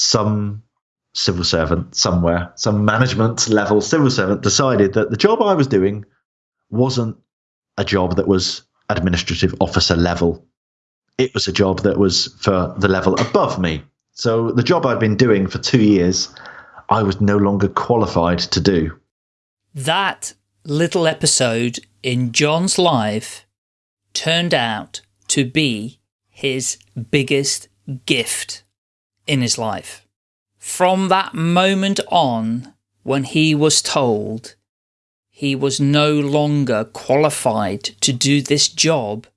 some civil servant somewhere, some management level civil servant decided that the job I was doing wasn't a job that was administrative officer level. It was a job that was for the level above me. So the job I'd been doing for two years, I was no longer qualified to do. That little episode in John's life turned out to be his biggest gift in his life. From that moment on, when he was told he was no longer qualified to do this job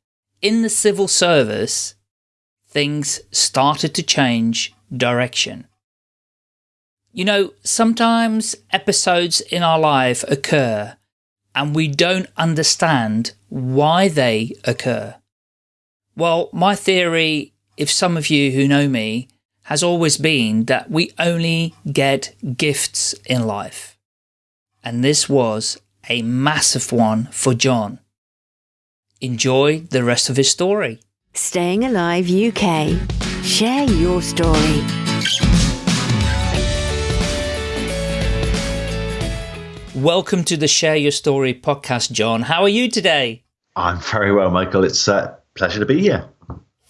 in the civil service, things started to change direction. You know, sometimes episodes in our life occur and we don't understand why they occur. Well, my theory, if some of you who know me, has always been that we only get gifts in life. And this was a massive one for John. Enjoy the rest of his story. Staying Alive UK. Share your story. Welcome to the Share Your Story podcast, John. How are you today? I'm very well, Michael. It's a pleasure to be here.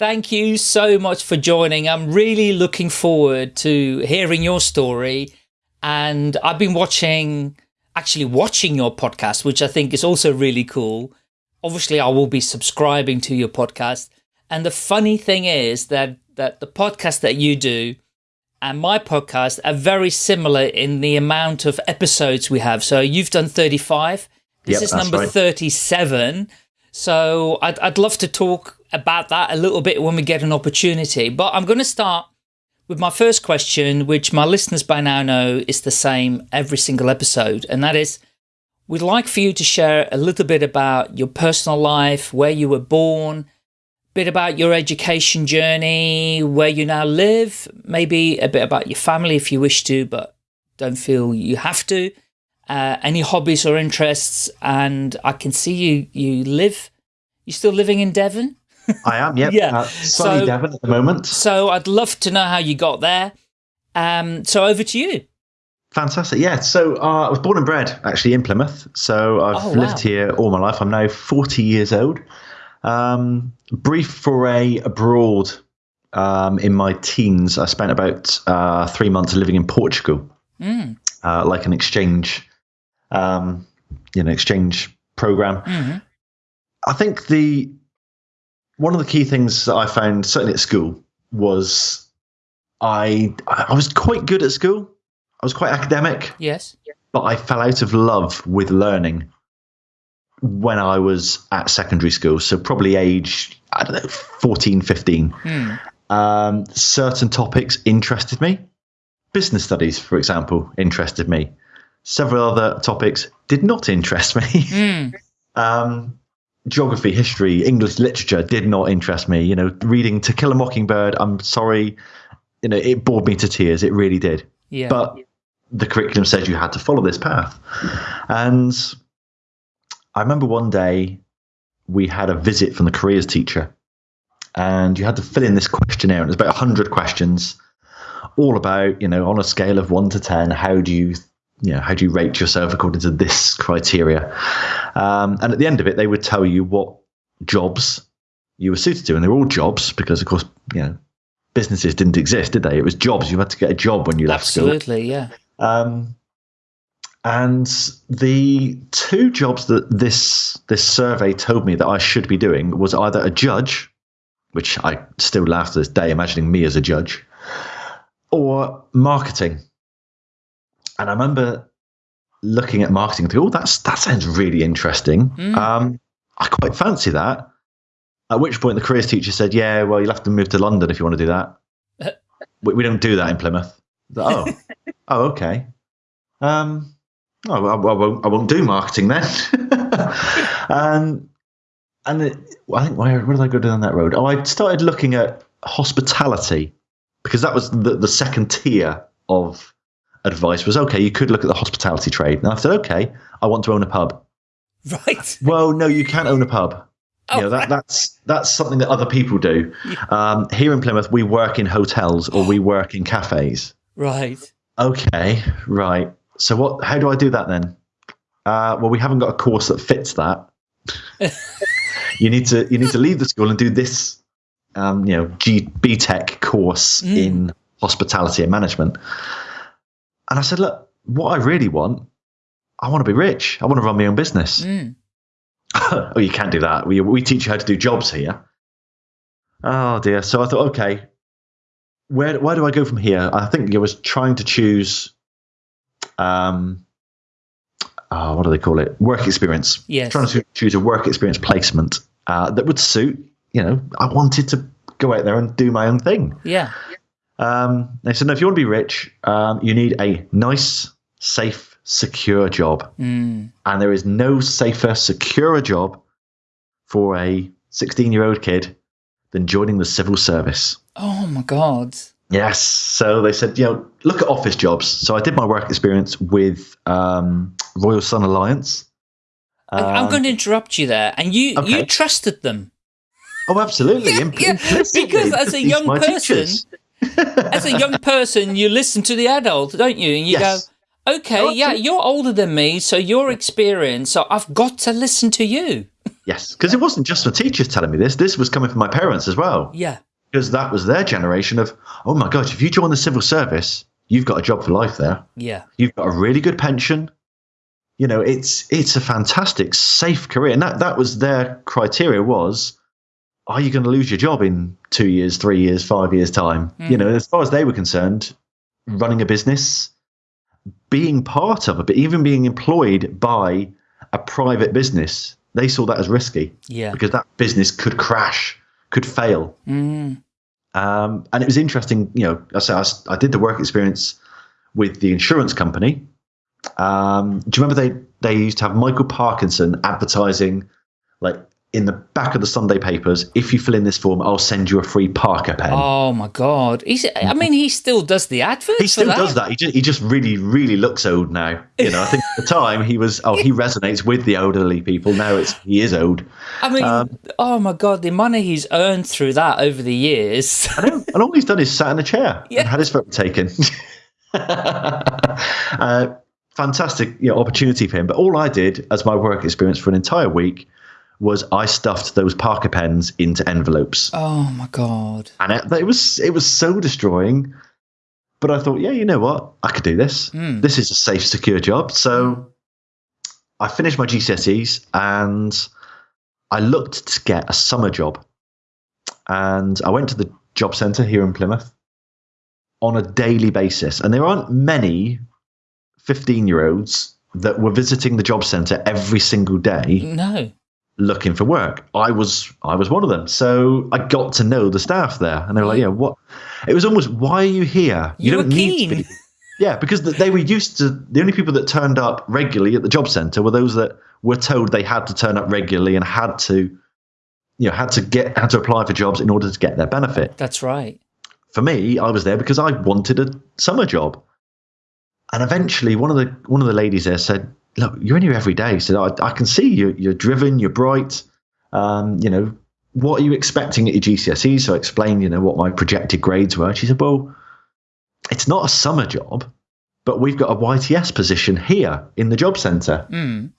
Thank you so much for joining. I'm really looking forward to hearing your story. And I've been watching, actually watching your podcast, which I think is also really cool. Obviously, I will be subscribing to your podcast. And the funny thing is that, that the podcast that you do and my podcast are very similar in the amount of episodes we have. So you've done 35. This Yep, is number right. 37. So I'd, I'd love to talk about that a little bit when we get an opportunity. But I'm going to start with my first question, which my listeners by now know is the same every single episode. And that is, we'd like for you to share a little bit about your personal life, where you were born, a bit about your education journey, where you now live, maybe a bit about your family if you wish to, but don't feel you have to. Uh, any hobbies or interests, and I can see you. You live. you're still living in Devon? I am, yep. Yeah. Uh, sunny So- Devon at the moment. So I'd love to know how you got there. Um, so over to you. Fantastic. Yeah. So uh, I was born and bred actually in Plymouth. So I've Oh, wow. lived here all my life. I'm now 40 years old. Um, brief foray abroad um, in my teens. I spent about uh, three months living in Portugal, Mm, uh, like an exchange, um, you know, exchange program. mhm. I think the one of the key things that I found certainly at school was I I was quite good at school. I was quite academic, Yes. but I fell out of love with learning when I was at secondary school. So probably age I don't know 14, 15. Hmm. Um, certain topics interested me. Business studies, for example, interested me. Several other topics did not interest me. Mm. um, geography, history, English literature did not interest me. You know, reading To Kill a Mockingbird, I'm sorry, you know, it bored me to tears. It really did. Yeah. But the curriculum said you had to follow this path. And I remember one day we had a visit from the careers teacher, and you had to fill in this questionnaire. And it was about 100 questions, all about, you know, on a scale of one to 10, how do you you know, how do you rate yourself according to this criteria? Um, and at the end of it, they would tell you what jobs you were suited to, and they were all jobs because, of course, you know, businesses didn't exist, did they? It was jobs. You had to get a job when you left school. Absolutely. Yeah. Um, and the two jobs that this this survey told me that I should be doing was either a judge, which I still laugh to this day, imagining me as a judge, or marketing. And I remember looking at marketing and thinking, oh, that's that sounds really interesting. Mm. Um, I quite fancy that. At which point the careers teacher said, "Yeah, well, you'll have to move to London if you want to do that. we, we don't do that in Plymouth." Oh, oh, okay. Um, oh, I, I won't. I won't do marketing then. and and it, I think where where did I go down that road? Oh, I started looking at hospitality because that was the the second tier of advice. Was okay. You could look at the hospitality trade. And I said, okay, I want to own a pub. Right. Well, no, you can't own a pub. You know, that, that's that's something that other people do. Um, here in Plymouth, we work in hotels or we work in cafes. Right. Okay, right. So what? How do I do that then? Uh, well, we haven't got a course that fits that. you need to you need to leave the school and do this, um, you know, G, BTEC course in hospitality and management. And I said, look, what I really want, I want to be rich. I want to run my own business. Mm. oh, you can't do that. We we teach you how to do jobs here. Oh dear. So I thought, okay, where where do I go from here? I think I was trying to choose, um, oh, what do they call it? Work experience. Yes. Trying to choose a work experience placement uh, that would suit. You know, I wanted to go out there and do my own thing. Yeah. Um, they said, no, if you want to be rich, um, you need a nice, safe, secure job. Mm. And there is no safer, securer job for a 16 year old kid than joining the civil service. Oh my God. Yes. So they said, you know, look at office jobs. So I did my work experience with um, Royal Sun Alliance. I- I'm Um, going to interrupt you there. And you, you trusted them. Oh, absolutely. Imp- yeah, because as a young person, teachers. As a young person, you listen to the adult, don't you? And you Yes. go, okay, Oh, yeah, absolutely. you're older than me, so your experience, so I've got to listen to you. Yes, because it wasn't just the teachers telling me this. This was coming from my parents as well. Yeah. Because that was their generation of, oh my gosh, if you join the civil service, you've got a job for life there. Yeah. You've got a really good pension. You know, it's it's a fantastic, safe career. And that, that was their criteria was, are you going to lose your job in two years, three years, five years' time? You know, as far as they were concerned, running a business, being part of it, but even being employed by a private business, they saw that as risky Yeah. because that business could crash, could fail. Mm. Um, and it was interesting, you know, I, said I, I did the work experience with the insurance company. Um, do you remember they, they used to have Michael Parkinson advertising, like in the back of the Sunday papers, if you fill in this form, I'll send you a free Parker pen. Oh my God. He's, I mean, he still does the adverts he still that. does that. He just, he just really, really looks old now. You know, I think at the time he was, oh, he resonates with the elderly people. Now it's, he is old. I mean, Um, oh my God, the money he's earned through that over the years. I know. And all he's done is sat in a chair Yeah. and had his photo taken. uh, fantastic you know, opportunity for him. But all I did as my work experience for an entire week was I stuffed those Parker pens into envelopes, oh my God. and it, it was it was so destroying. But I thought, yeah, you know what, I could do this. Hmm. This is a safe, secure job. So I finished my GCSEs and I looked to get a summer job. And I went to the job centre here in Plymouth on a daily basis. And there aren't many 15 year olds that were visiting the job centre every single day No. Looking for work. I was I was one of them. So I got to know the staff there, and they were like, "Yeah, what?" It was almost, "Why are you here? You were don't need keen. to be." Yeah, because they were used to the only people that turned up regularly at the job centre were those that were told they had to turn up regularly and had to, you know, had to get had to apply for jobs in order to get their benefit. That's right. For me, I was there because I wanted a summer job. And eventually, one of the one of the ladies there said, "Look, you're in here every day." so "I, I can see you. You're driven. You're bright. Um, you know, what are you expecting at your GCSEs?" So I explained, you know, what my projected grades were. She said, "Well, it's not a summer job, but we've got a YTS position here in the job centre." Mm.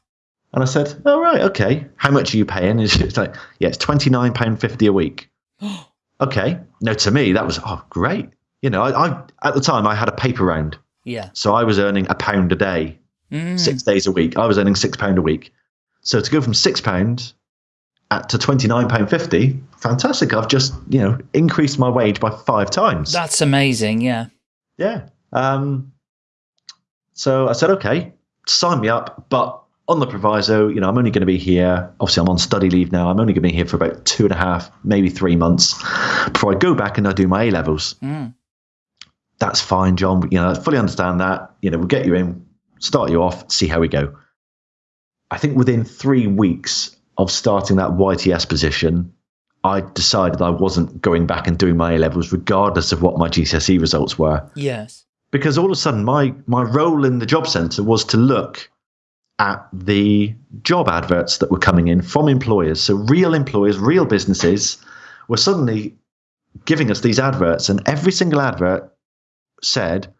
And I said, "Oh right, okay. How much are you paying?" And she's like, "Yeah, it's twenty nine pound fifty a week." okay. No, to me that was oh great. You know, I, I at the time I had a paper round. Yeah. So I was earning a pound a day, Mm. six days a week. I was earning six pound a week. So to go from six pound at to twenty nine pound fifty, fantastic. I've just you know increased my wage by five times. That's amazing. Yeah. yeah. Um. So I said, okay, sign me up, but on the proviso, you know, I'm only going to be here. Obviously, I'm on study leave now. I'm only going to be here for about two and a half, maybe three months before I go back and I do my A levels Mm. that's fine, John. You know, I fully understand that. You know, we'll get you in, start you off, see how we go. I think within three weeks of starting that YTS position, I decided I wasn't going back and doing my A levels, regardless of what my GCSE results were, Yes. because all of a sudden my my role in the job centre was to look at the job adverts that were coming in from employers. So real employers, real businesses were suddenly giving us these adverts, and every single advert said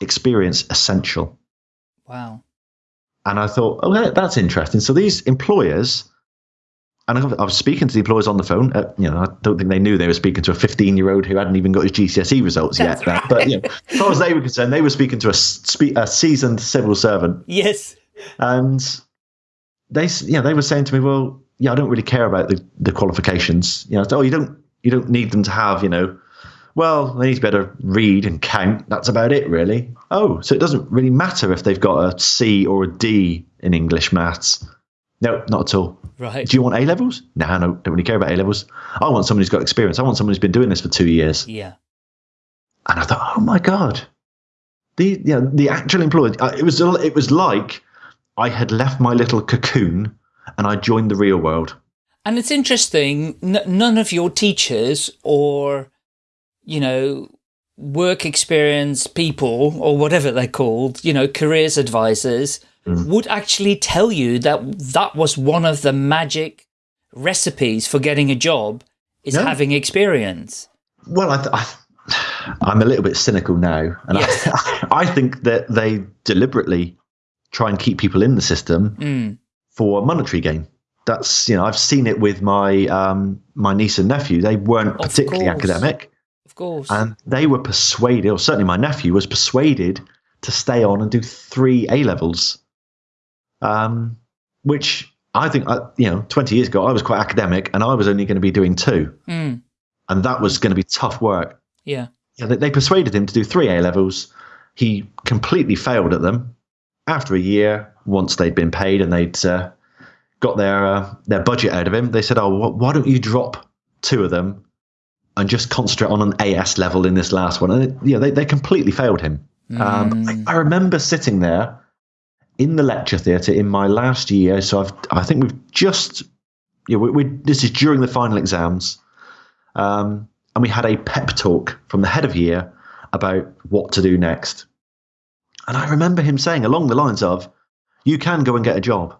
experience essential. Wow. And I thought, oh, that's interesting. So these employers, and I I was speaking to the employers on the phone. Uh, you know, I don't think they knew they were speaking to a 15 year old who hadn't even got his GCSE results That's yet. But you know, as far as they were concerned, they were speaking to a, spe- a seasoned civil servant, Yes. and they, s- yeah, they were saying to me, well, yeah, I don't really care about the, the qualifications. You know, oh, you don't, you don't need them to have, you know, well, they need to be able to read and count. That's about it, really. Oh, so it doesn't really matter if they've got a C or a D in English maths. No, not at all. Right. Do you want A levels? No, no, don't really care about A levels. I want someone who's got experience. I want someone who's been doing this for two years. Yeah. And I thought, oh my god, the you know, the actual employee. uh, It was it was like I had left my little cocoon and I joined the real world. And it's interesting, n- none of your teachers or, you know, work experience people or whatever they're called, you know, careers advisors would actually tell you that that was one of the magic recipes for getting a job is No. having experience. Well, I, th- I I'm a little bit cynical now, and Yes. I, I think that they deliberately try and keep people in the system Mm. for monetary gain. That's you know I've seen it with my um, my niece and nephew. They weren't Of particularly course. academic, Of course. and they were persuaded, or certainly my nephew was persuaded to stay on and do three A levels, um, which I think uh, you know 20 years ago I was quite academic, and I was only going to be doing two, Mm. and that was going to be tough work. Yeah. Yeah, they, they persuaded him to do three A levels. He completely failed at them. After a year, once they'd been paid and they'd uh, got their uh, their budget out of him, they said, "Oh, wh- why don't you drop two of them and just concentrate on an AS level in this last one?" And it, yeah, they they completely failed him. Um, I, I remember sitting there in the lecture theatre in my last year. So I've I think we've just yeah we, we this is during the final exams, um, and we had a pep talk from the head of year about what to do next. And I remember him saying along the lines of, "You can go and get a job.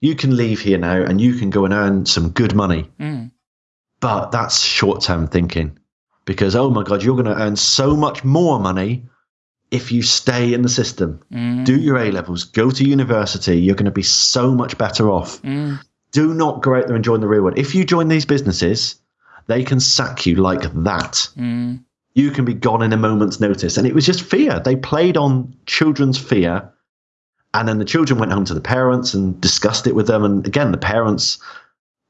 You can leave here now, and you can go and earn some good money." Mm. But that's short term thinking because, oh my God, you're going to earn so much more money if you stay in the system. Mm. Do your A levels, go to university. You're going to be so much better off. Mm. Do not go out there and join the real world. If you join these businesses, they can sack you like that. Mm. You can be gone in a moment's notice. And it was just fear. They played on children's fear. And then the children went home to the parents and discussed it with them. And again, the parents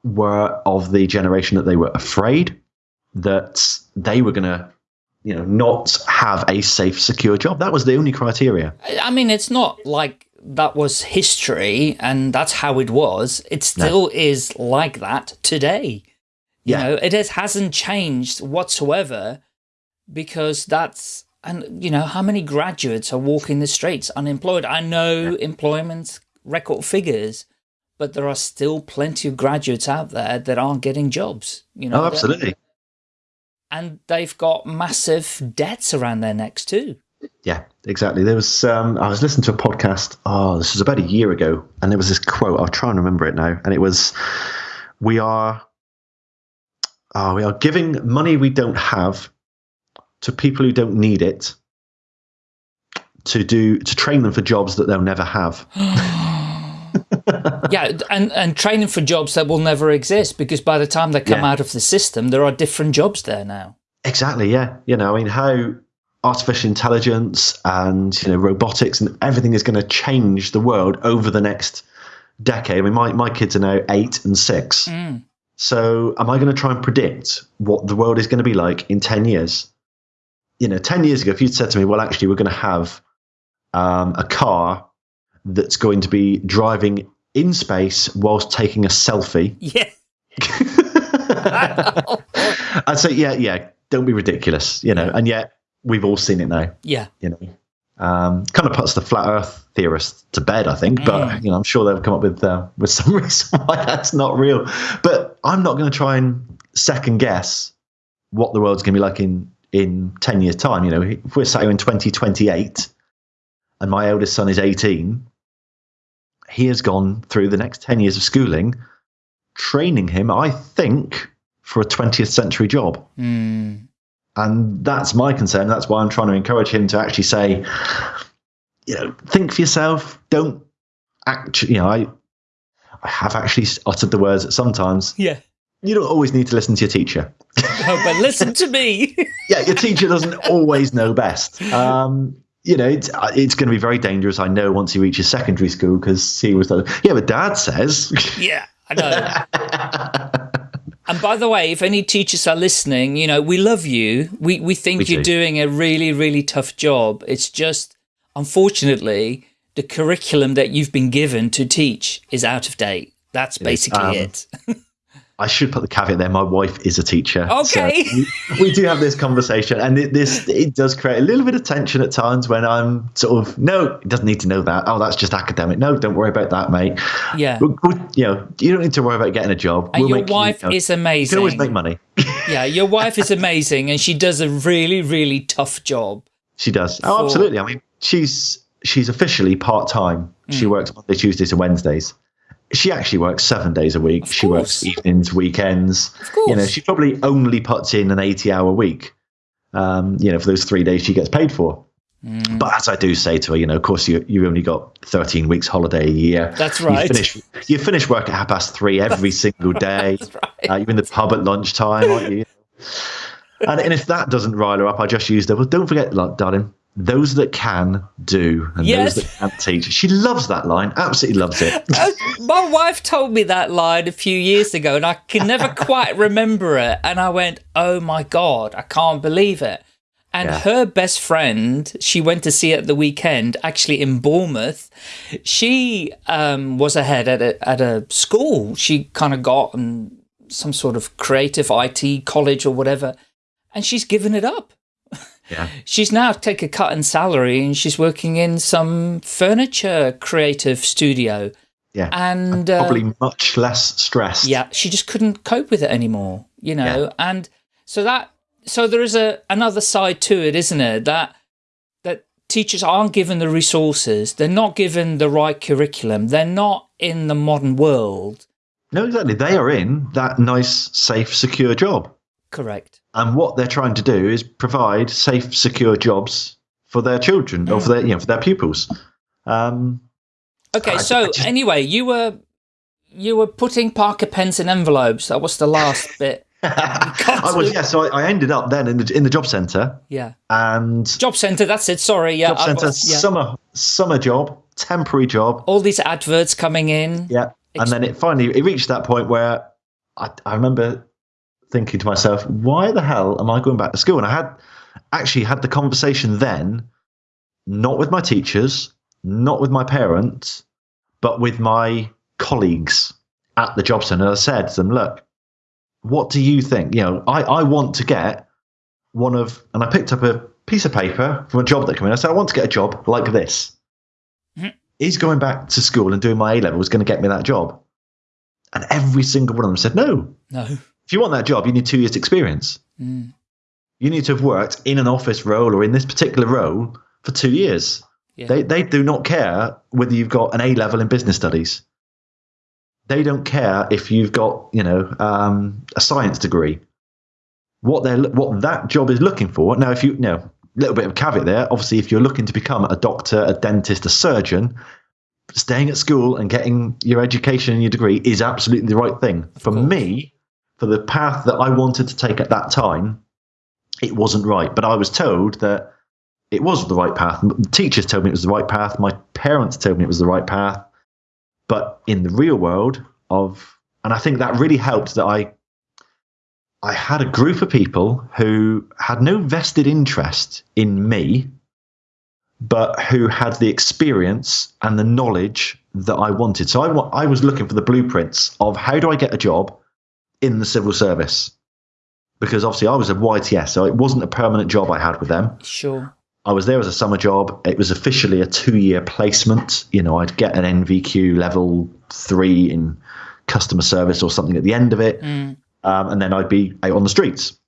were of the generation that they were afraid that they were going to, you know, not have a safe, secure job. That was the only criteria. I mean, it's not like that was history and that's how it was. It still is like that today. You Yeah. know, it is, hasn't changed whatsoever because that's, and you know, how many graduates are walking the streets unemployed? I know employment record figures, but there are still plenty of graduates out there that aren't getting jobs. You know, Oh, absolutely. and they've got massive debts around their necks too. Yeah, exactly. There was um, I was listening to a podcast. Oh, this was about a year ago, and there was this quote. I'll try and remember it now, and it was, "We are, oh, we are giving money we don't have to people who don't need it to do to train them for jobs that they'll never have." yeah, and and training for jobs that will never exist because by the time they come Yeah. out of the system, there are different jobs there now. Exactly. Yeah. You know, I mean, how artificial intelligence and you know robotics and everything is going to change the world over the next decade. I mean, my my kids are now eight and six. Mm. So, am I going to try and predict what the world is going to be like in 10 years? You know, 10 years ago, if you'd said to me, well, actually, we're going to have um, a car that's going to be driving in space whilst taking a selfie, Yeah, I'd say, yeah, yeah, don't be ridiculous, you know, and yet we've all seen it now, yeah, you know. Um, kind of puts the flat Earth theorists to bed, I think. But you know, I'm sure they'll come up with uh, with some reason why that's not real. But I'm not going to try and second guess what the world's going to be like in in ten years' time. You know, if we're sat here in 2028, and my eldest son is 18, he has gone through the next 10 years of schooling, training him, I think, for a 20th century job. Mm. And that's my concern. That's why I'm trying to encourage him to actually say, you know, think for yourself. Don't actually, you know, I, I have actually uttered the words sometimes Yeah. you don't always need to listen to your teacher. Oh, but listen to me. yeah, your teacher doesn't always know best. Um, you know, it's, uh, it's going to be very dangerous. I know once he reaches secondary school because he was, like, yeah, but dad says. yeah, I know. And by the way, if any teachers are listening, you know, we love you. We we think We you're do. doing a really, really tough job. It's just, unfortunately, the curriculum that you've been given to teach is out of date. That's basically Um, it. I should put the caveat there. My wife is a teacher. so Okay. we, we do have this conversation, and it, this it does create a little bit of tension at times when I'm sort of no, it doesn't need to know that. Oh, that's just academic. No, don't worry about that, mate. Yeah. We'll- we'll- you know, you don't need to worry about getting a job. And We'll your make wife you know, is You can always amazing. make money. Yeah, your wife is amazing, and she does a really, really tough job. She does. Oh, absolutely. I mean, she's she's officially part time. Mm. She works Monday, Tuesdays, and Wednesdays. She actually works seven days a week. she works evenings, weekends. Of course. You know, she probably only puts in an eighty-hour week. Um, you know, for those three days she gets paid for. Mm. But as I do say to her, you know, of course you you've only got thirteen weeks holiday a year. That's right. You finish you finish work at half past three every single day. That's right. Uh, you're in the pub at lunchtime, aren't you? And, and if that doesn't rile her up, I just use the well. Don't forget, darling, those that can do, and Yes. those that can't teach. She loves that line. Absolutely loves it. My wife told me that line a few years ago, and I can never quite remember it. And I went, "Oh my god, I can't believe it!" And Yeah. her best friend, she went to see at the weekend, actually in Bournemouth. She um, was ahead at a at a school. She kind of got um, some sort of creative IT college or whatever, and she's given it up. Yeah. She's now take a cut in salary and she's working in some furniture creative studio. Yeah. And uh, Probably much less stressed. yeah, she just couldn't cope with it anymore, you know. And so that so there is a another side to it, isn't it? That that teachers aren't given the resources, they're not given the right curriculum, they're not in the modern world. No, exactly. They are in that nice, safe, secure job. Correct. And what they're trying to do is provide safe, secure jobs for their children or for their, you know, for their pupils. Um, Okay, I- so I just- anyway, you were you were putting Parker pens in envelopes. That was the last bit. I was, yeah. So I, I ended up then in the in the job centre Yeah. and Job centre, that's it. Sorry, yeah. job centre yeah. summer summer job, temporary job. All these adverts coming in. Yeah, and then it finally it reached that point where I, I remember thinking to myself, why the hell am I going back to school? And I had actually had the conversation then, not with my teachers, not with my parents, but with my colleagues at the job centre. I said to them, look, what do you think? You know, I, I want to get one of, and I picked up a piece of paper from a job that came in. I said, I want to get a job like this. Mm-hmm. Is going back to school and doing my A level levels going to get me that job? And every single one of them said, no. No. If you want that job, you need two years' experience. Mm. You need to have worked in an office role or in this particular role for two years. Yeah. They, they do not care whether you've got an A level in business studies. They don't care if you've got, you know, um, a science degree. What they're what that job is looking for. Now, if you, you know, a little bit of caveat there. Obviously, if you're looking to become a doctor, a dentist, a surgeon, staying at school and getting your education and your degree is absolutely the right thing. For me, for the path that I wanted to take at that time, it wasn't right. But I was told that it was the right path. The teachers told me it was the right path. My parents told me it was the right path. But in the real world of, and I think that really helped that I, I had a group of people who had no vested interest in me, but who had the experience and the knowledge that I wanted. So I, I was looking for the blueprints of how do I get a job in the civil service? Because obviously I was a YTS, so it wasn't a permanent job I had with them. Sure. I was there as a summer job. It was officially a two year placement. You know, I'd get an NVQ level three in customer service or something at the end of it. Mm. Um, and then I'd be out on the streets.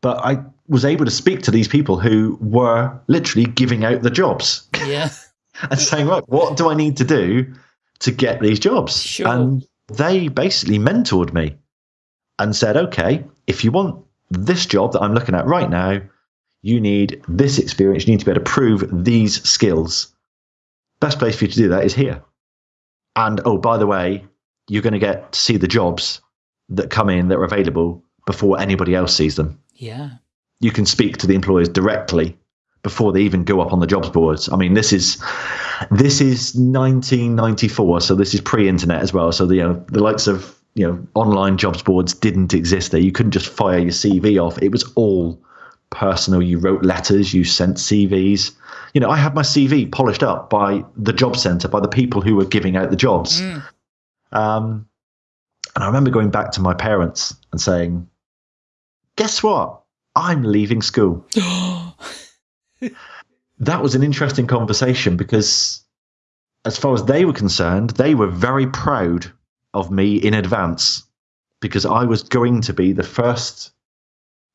But I was able to speak to these people who were literally giving out the jobs. Yeah. and saying, right, what do I need to do to get these jobs? Sure. And they basically mentored me and said, okay, if you want this job that I'm looking at right now, you need this experience. You need to be able to prove these skills. Best place for you to do that is here. And oh, by the way, you're going to get to see the jobs that come in that are available before anybody else sees them. Yeah. You can speak to the employers directly before they even go up on the jobs boards. I mean, this is this is 1994, so this is pre-internet as well. So the you know, the likes of you know online jobs boards didn't exist there. You couldn't just fire your CV off. It was all personal. You wrote letters, you sent CVs. You know, I had my CV polished up by the job centre, by the people who were giving out the jobs. Mm. Um, and I remember going back to my parents and saying, "Guess what? I'm leaving school." that was an interesting conversation because, as far as they were concerned, they were very proud of me in advance because I was going to be the first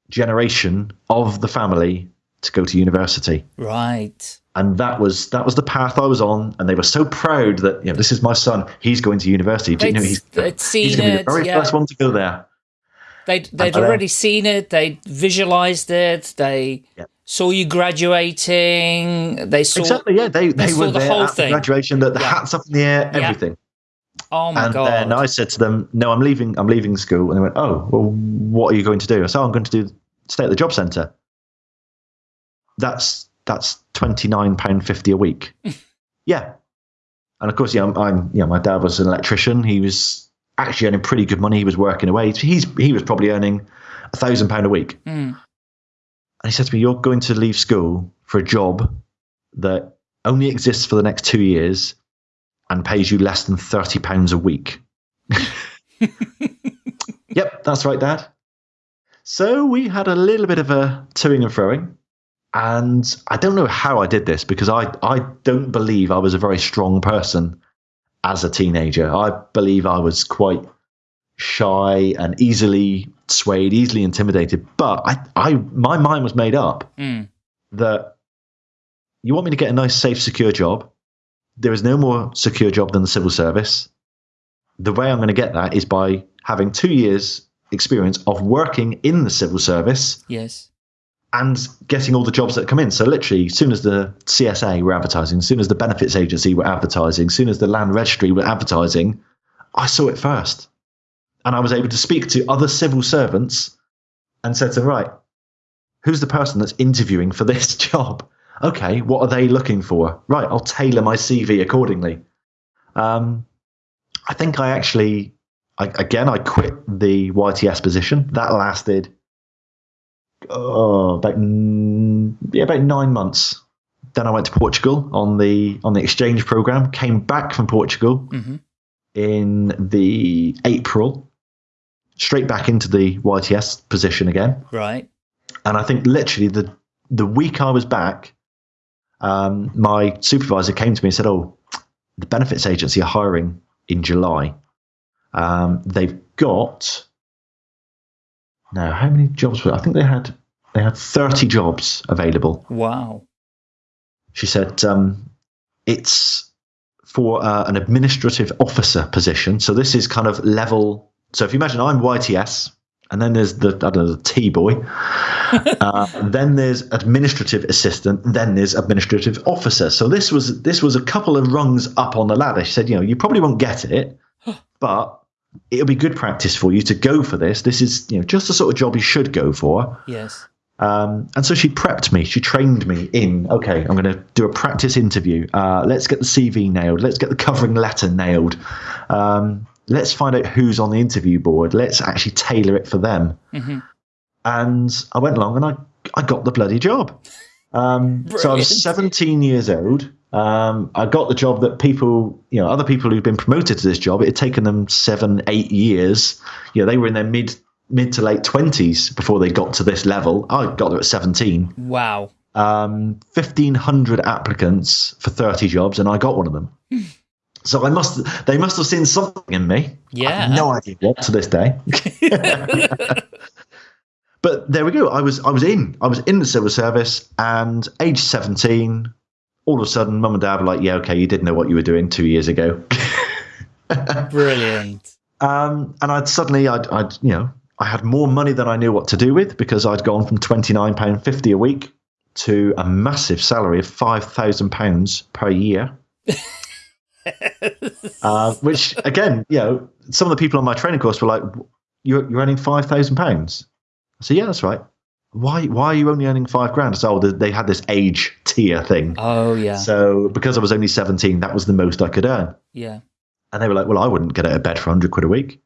generation of the family to go to university. right. And that was that was the path I was on, and they were so proud that you know this is my son. He's going to university. Do you know, he's he's seen going to be it, the very yeah. first one to go there. They'd they'd know. already seen it. They visualized it. They Yeah. Saw you graduating. They saw. Exactly. Yeah, they they saw were the there whole at the thing. graduation. The, the Yeah. hats up in the air, Yeah. everything. Oh my god. and god! then I said to them, "No, I'm leaving. I'm leaving school." And they went, "Oh, well, what are you going to do?" I said, oh, "I'm going to do stay at the job centre." That's that's twenty nine pound fifty a week. yeah, and of course, yeah, I'm, I'm. Yeah, my dad was an electrician. He was actually earning pretty good money. He was working away. He's he was probably earning a thousand pound a week. Mm. And he said to me, You're going to leave school for a job that only exists for the next two years and pays you less than £30 a week. yep, that's right, Dad. So we had a little bit of a toing and froing. And I don't know how I did this because I, I don't believe I was a very strong person as a teenager. I believe I was quite shy and easily swayed, easily intimidated. But I, I my mind was made up Mm. that you want me to get a nice, safe, secure job. There is no more secure job than the civil service. The way I'm going to get that is by having two years experience of working in the civil service Yes. and getting all the jobs that come in. So literally, as soon as the CSA were advertising, as soon as the benefits agency were advertising, as soon as the land registry were advertising, I saw it first. And I was able to speak to other civil servants and said to them, right, who's the person that's interviewing for this job? Okay, what are they looking for? Right, I'll tailor my CV accordingly. Um, I think I actually, I, again, I quit the YTS position. That lasted oh, about yeah, about nine months. Then I went to Portugal on the on the exchange program. Came back from Portugal hmm in the April, straight back into the YTS position again. Right. And I think literally the the week I was back, um, my supervisor came to me and said, "Oh, the benefits agency are hiring in July. Um, they've got now how many jobs? Were, I think they had they had thirty jobs available. Wow. She said um, it's for uh, an administrative officer position. So this is kind of level. So if you imagine I'm YTS, and then there's the I don't know the T boy, uh, then there's administrative assistant, then there's administrative officer. So this was this was a couple of rungs up on the ladder. She said, you know, you probably won't get it, but it'll be good practice for you to go for this. This is you know just the sort of job you should go for. Yes. Um, and so she prepped me. She trained me in, okay, I'm going to do a practice interview. Uh, let's get the CV nailed. Let's get the covering letter nailed. Um, let's find out who's on the interview board. Let's actually tailor it for them. hmm And I went along and I, I got the bloody job. Um, so I was 17 years old. Um, I got the job that people, you know, other people who'd been promoted to this job, it had taken them seven, eight years. You know, they were in their mid mid to late 20s before they got to this level. I got there at 17 Wow. um, 1,500 applicants for 30 jobs, and I got one of them. so I must, they must have seen something in me. Yeah. no idea what to this day. but there we go. I was, I was in, I was in the civil service, and age 17, all of a sudden, mum and dad were like, "Yeah, okay, you didn't know what you were doing two years ago." Brilliant. Um, and I'd suddenly, I'd, I'd, you know, I had more money than I knew what to do with because I'd gone from twenty nine pound fifty a week to a massive salary of five thousand pounds per year. uh, which again, you know, some of the people on my training course were like, "You're you're earning five thousand pounds." I said, "Yeah, that's right." Why why are you only earning five grand? Said, "Oh, they had this age tier thing." Oh yeah. So because I was only seventeen, that was the most I could earn. Yeah. And they were like, "Well, I wouldn't get out of bed for hundred quid a week."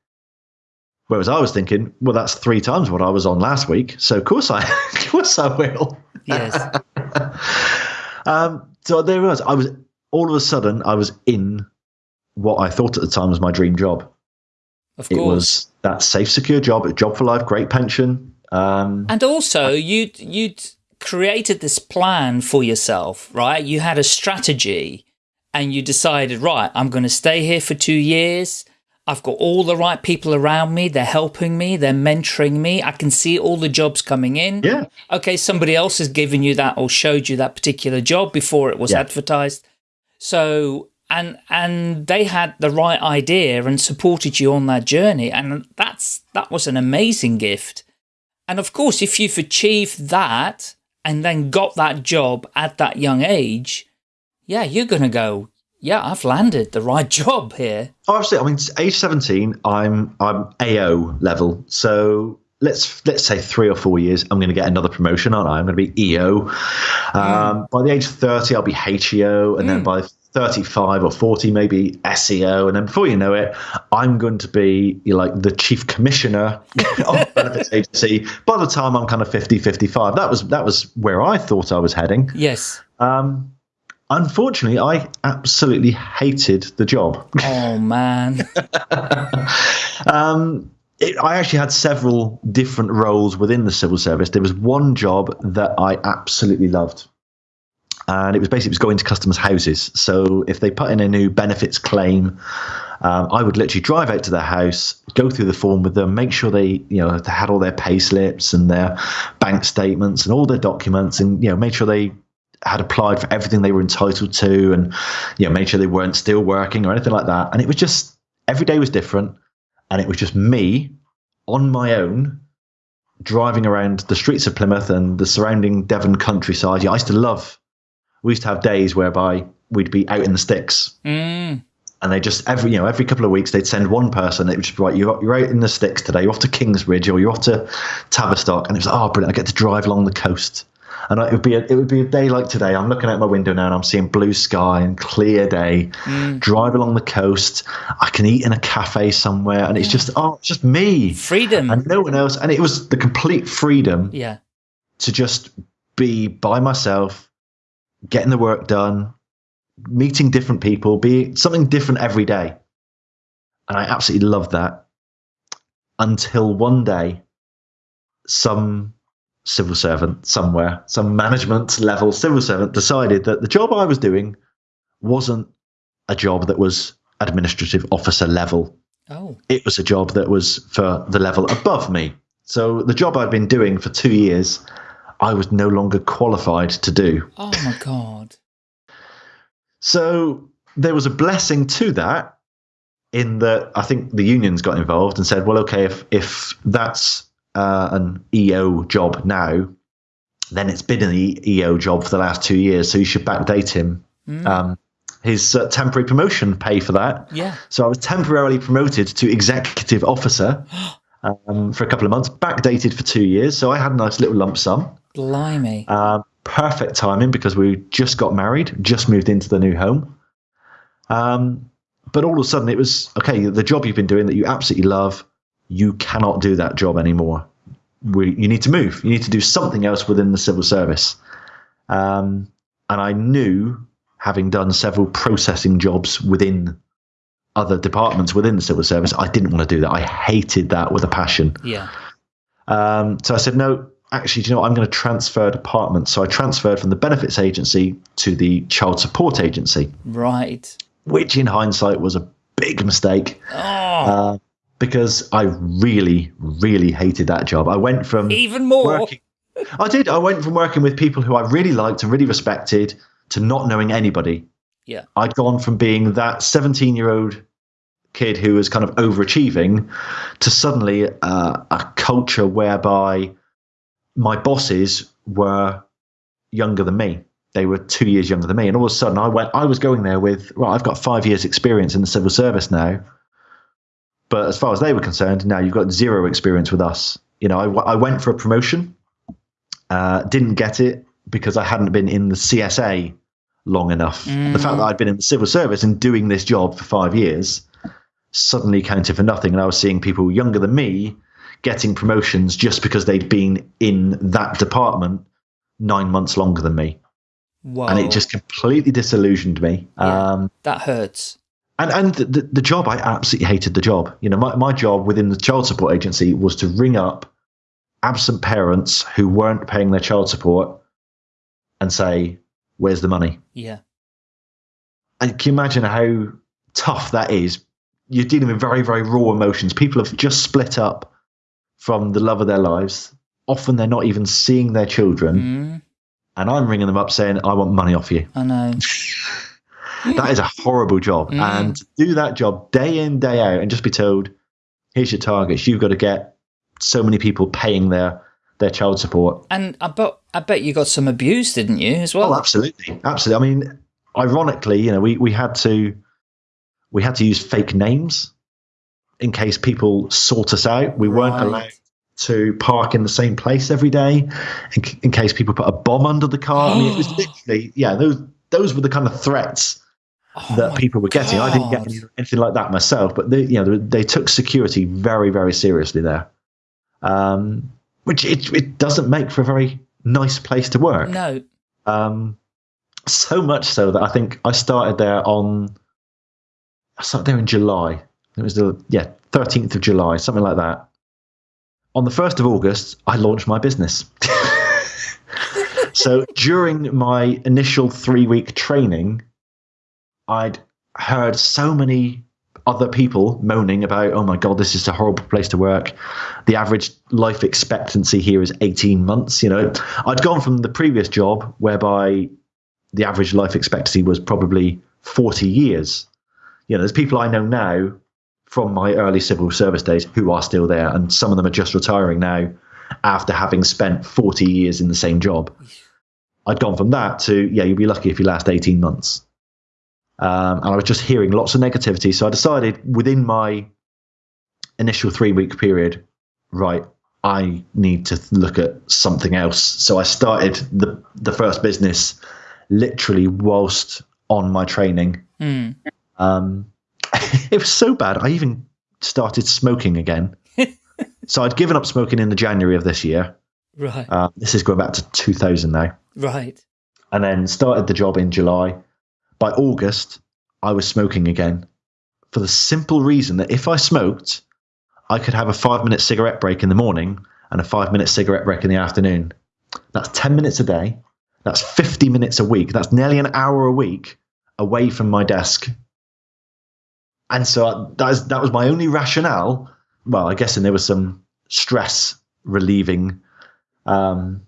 Whereas I was thinking, well, that's three times what I was on last week, so of course I, of course I will. Yes. um, so there was. I was all of a sudden I was in what I thought at the time was my dream job. Of course. It was that safe, secure job, a job for life, great pension. Um, And also, you'd you'd created this plan for yourself, right? You had a strategy, and you decided, right, I'm going to stay here for two years. I've got all the right people around me. They're helping me. They're mentoring me. I can see all the jobs coming in. yeah, Okay, somebody else has given you that or showed you that particular job before it was Yeah. advertised. So and and they had the right idea and supported you on that journey and that's that was an amazing gift. And of course, if you've achieved that and then got that job at that young age, yeah, you're going to go, yeah, I've landed the right job here. Oh, absolutely. I mean, age seventeen, I'm I'm AO level. So let's let's say three or four years, I'm going to get another promotion, aren't I? I'm going to be EO. Um, By the age of thirty, I'll be HEO, and then by 35 or 40 maybe SEO and then before you know it I'm going to be like the chief commissioner of benefits agency by the time I'm kind of 50 55 that was that was where I thought I was heading Yes. um, unfortunately I absolutely hated the job Oh man. um, it, I actually had several different roles within the civil service. There was one job that I absolutely loved. And it was basically it was going to customers' houses. So if they put in a new benefits claim, um, I would literally drive out to their house, go through the form with them, make sure they, you know, they had all their pay slips and their bank statements and all their documents, and you know, make sure they had applied for everything they were entitled to, and you know, made sure they weren't still working or anything like that. And it was just every day was different and it was just me on my own driving around the streets of Plymouth and the surrounding Devon countryside. Yeah, I used to love. We used to have days whereby we'd be out in the sticks, Mm. and they just every you know every couple of weeks they'd send one person. It would just be right. You're you're out in the sticks today. You're off to Kingsbridge or you're off to Tavistock, and it was oh brilliant. I get to drive along the coast. And I- it would be a, it would be a day like today. I'm looking out my window now and I'm seeing blue sky and clear day. Mm. Drive along the coast. I can eat in a cafe somewhere, and it's just oh, it's just me Freedom. and no one else. And it was the complete freedom yeah. to just be by myself, getting the work done, meeting different people, be something different every day. And I absolutely loved that until one day, some civil servant somewhere, some management level civil servant decided that the job I was doing wasn't a job that was administrative officer level Oh. it was a job that was for the level above me. So the job I'd been doing for two years, I was no longer qualified to do. Oh my God. So there was a blessing to that in that I think the unions got involved and said, well, okay, if, if that's uh, an EO job now, then it's been an EO job for the last two years, so you should backdate him. Um, his uh, temporary promotion pay for that. Yeah. So I was temporarily promoted to executive officer um, for a couple of months, backdated for two years. So I had a nice little lump sum. Blimey. Um, perfect timing because we just got married, just moved into the new home. Um, but all of a sudden, it was okay. The job you've been doing that you absolutely love, you cannot do that job anymore. We, you need to move. You need to do something else within the civil service. Um, and I knew, having done several processing jobs within other departments within the civil service, I didn't want to do that. I hated that with a passion. yeah. Um, so I said, no, actually, do you know what? I'm going to transfer departments. So I transferred from the benefits agency to the child support agency, Right. which in hindsight was a big mistake Oh, uh, because I really, really hated that job. I went from even more. working. I did. I went from working with people who I really liked and really respected to not knowing anybody. Yeah. I'd gone from being that 17 year old kid who was kind of overachieving to suddenly uh, a culture whereby my bosses were younger than me. They were two years younger than me, and all of a sudden, I went. I was going there with, well, I've got five years' experience in the civil service now, but as far as they were concerned, now you've got zero experience with us. You know, I, I went for a promotion, uh, didn't get it because I hadn't been in the CSA long enough. The fact that I'd been in the civil service and doing this job for five years suddenly counted for nothing, and I was seeing people younger than me getting promotions just because they'd been in that department nine months longer than me, Whoa. and it just completely disillusioned me. Yeah. Um, that hurts. And and the, the, job, I absolutely hated the job. You know, my, my job within the child support agency was to ring up absent parents who weren't paying their child support and say, "Where's the money?" Yeah. And can you imagine how tough that is? You're dealing with very, very raw emotions. People have just split up from the love of their lives. Often they're not even seeing their children. Mm, And I'm ringing them up saying, I want money off you. I know. That is a horrible job. Mm. And to do that job day in, day out, and just be told, here's your targets. You've got to get so many people paying their, their child support. And I bet I bet you got some abuse, didn't you, as well? Oh, absolutely, absolutely. I mean, ironically, you know, we, we had to we had to use fake names in case people sought us out. We weren't Right. allowed to park in the same place every day in, in case people put a bomb under the car. I mean, it was literally, yeah, those those were the kind of threats Oh that people were getting. I didn't get anything like that myself, but they, you know, they, they took security very, very seriously there, um, which it, it doesn't make for a very nice place to work. No. Um, so much so that I think I started there on I started there in July. It was the yeah thirteenth of July, something like that. On the first of August, I launched my business. so during my initial three week training, I'd heard so many other people moaning about, oh my god, this is a horrible place to work. The average life expectancy here is 18 months. You know, I'd gone from the previous job whereby the average life expectancy was probably 40 years. You know, there's people I know now from my early civil service days who are still there, and some of them are just retiring now after having spent 40 years in the same job. I'd gone from that to, yeah, you'll be lucky if you last 18 months. Um, and I was just hearing lots of negativity. So I decided within my initial three week period, right, I need to look at something else. So I started the, the first business literally whilst on my training. Mm. Um, it was so bad. I even started smoking again. so I'd given up smoking in the January of this year. Right. Uh, this is going back to 2000 now. right. And then started the job in July. By August, I was smoking again for the simple reason that if I smoked, I could have a five minute cigarette break in the morning and a five minute cigarette break in the afternoon. That's 10 minutes a day. That's 50 minutes a week. That's nearly an hour a week away from my desk. And so that, is, that was my only rationale. Well, I guess, and there was some stress relieving um,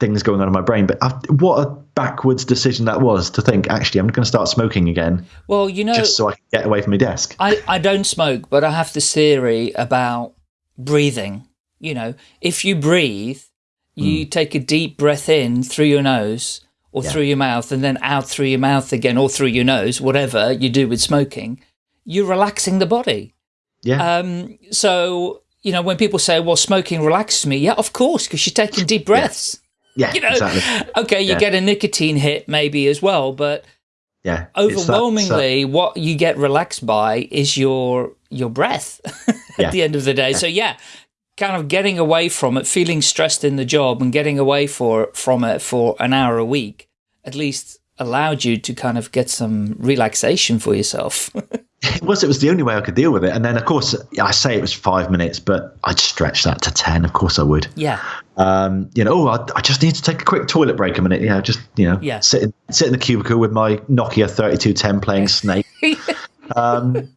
things going on in my brain. But I, what a backwards decision that was to think, actually, I'm going to start smoking again Well, you know, just so I can get away from my desk. I, I don't smoke, but I have this theory about breathing. You know, if you breathe, you take a deep breath in through your nose or. Yeah. through your mouth and then out through your mouth again or through your nose, whatever you do with smoking, you're relaxing the body. Yeah. Um, so, you know, when people say, well, smoking relaxes me, yeah, of course, because you're taking deep breaths. yeah, You know, exactly. okay, you Yeah. get a nicotine hit maybe as well, but Yeah. It's that- overwhelmingly what you get relaxed by is your your breath at Yeah. the end of the day so yeah kind of getting away from it feeling stressed in the job and getting away for from it for an hour a week at least allowed you to kind of get some relaxation for yourself It was. It was the only way I could deal with it. And then, of course, I say it was five minutes, but I'd stretch that to ten. Of course, I would. yeah Um, you know, oh, I, I just need to take a quick toilet break a minute. You know, just you know, Yeah. sit in, sit in the cubicle with my Nokia thirty two ten playing Snake. um,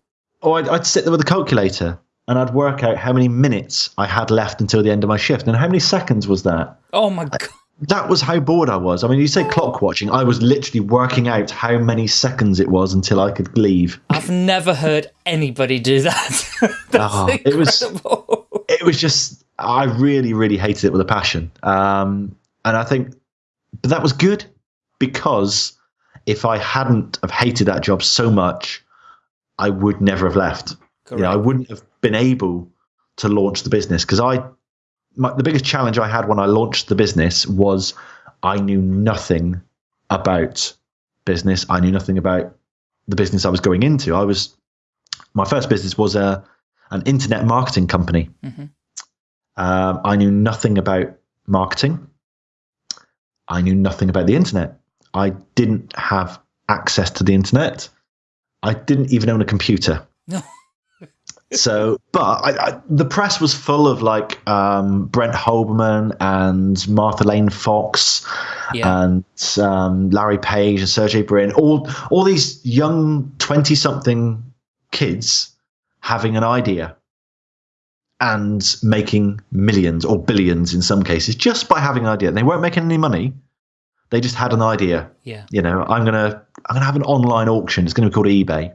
or I'd, I'd sit there with a calculator and I'd work out how many minutes I had left until the end of my shift and how many seconds was that. oh my god that was how bored I was. I mean, you say clock watching. I was literally working out how many seconds it was until I could leave. I've never heard anybody do that. Oh, it was- It was just, I really, really hated it with a passion. Um, and I think, but that was good because if I hadn't have hated that job so much, I would never have left. You know, I wouldn't have been able to launch the business because I, my, the biggest challenge I had when I launched the business was I knew nothing about business. I knew nothing about the business I was going into. I was, my first business was a, an internet marketing company. Mhm. Um, I knew nothing about marketing. I knew nothing about the internet. I didn't have access to the internet. I didn't even own a computer. so but I, I, the press was full of like um, brent hoberman and martha lane fox Yeah. and um, larry page and sergey brin all all these young 20 something kids having an idea and making millions or billions in some cases just by having an idea they weren't making any money they just had an idea yeah. you know, I'm gonna I'm gonna have an online auction. It's gonna be called eBay.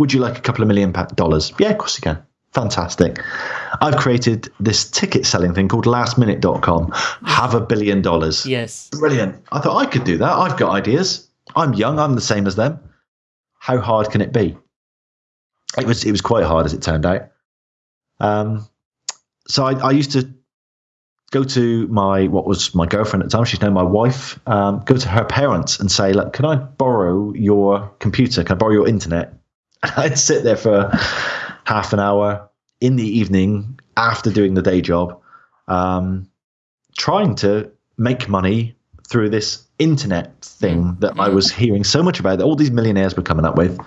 Would you like a couple of million dollars? Yeah, of course you can. Fantastic. I've created this ticket selling thing called lastminute.com. Have a billion dollars. Yes. Brilliant. I thought I could do that. I've got ideas. I'm young. I'm the same as them. How hard can it be? It was it was quite hard as it turned out. Um, so I, I used to go to my what was my girlfriend at the time. She's now my wife. Um, go to her parents and say, "Look, can I borrow your computer? Can I borrow your internet?" And I'd sit there for half an hour in the evening after doing the day job, um, trying to make money through this internet thing that I was hearing so much about that all these millionaires were coming up with,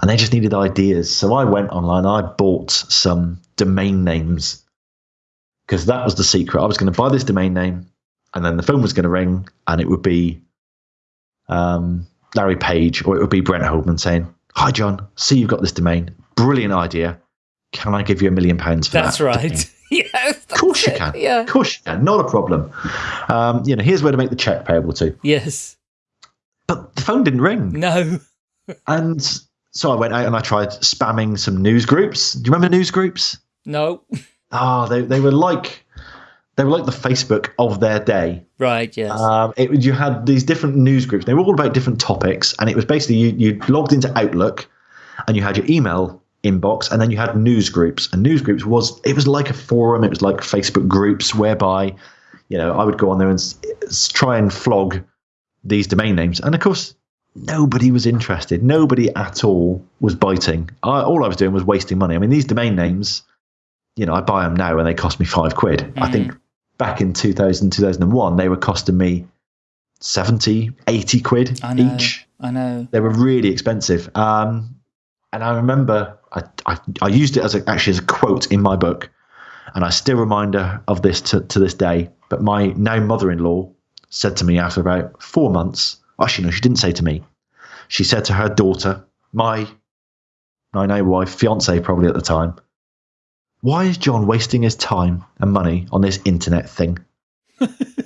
and they just needed ideas. So I went online, I bought some domain names because that was the secret. I was going to buy this domain name, and then the phone was going to ring, and it would be um, Larry Page or it would be Brent Holdman saying, "Hi, John. See you've got this domain. Brilliant idea. Can I give you a million pounds for that? That's that?" right. yes. Of course you can. Yeah. Of course you can. Not a problem. Um, you know, here's where to make the check payable to. Yes. But the phone didn't ring. No. And so I went out and I tried spamming some news groups. Do you remember news groups? No. Oh, they, they were like they were like the Facebook of their day. Right. Yes. Um, it, you had these different news groups. They were all about different topics, and it was basically you, you logged into Outlook, and you had your email inbox, and then you had news groups. And news groups was it was like a forum. It was like Facebook groups whereby, you know, I would go on there and try and flog these domain names, and of course. Nobody was interested. Nobody at all was biting. I, all I was doing was wasting money. I mean, these domain names, you know, I buy them now and they cost me five quid. I think back in 2000, 2001, they were costing me 70, 80 quid I know. each. I know. They were really expensive. Um, and I remember I, I, I used it as a, actually as a quote in my book. And I still remind her of this to, to this day. But my now mother in law said to me after about four months, actually, no, she didn't say to me. She said to her daughter, my, my now wife, fiance probably at the time, why is John wasting his time and money on this internet thing?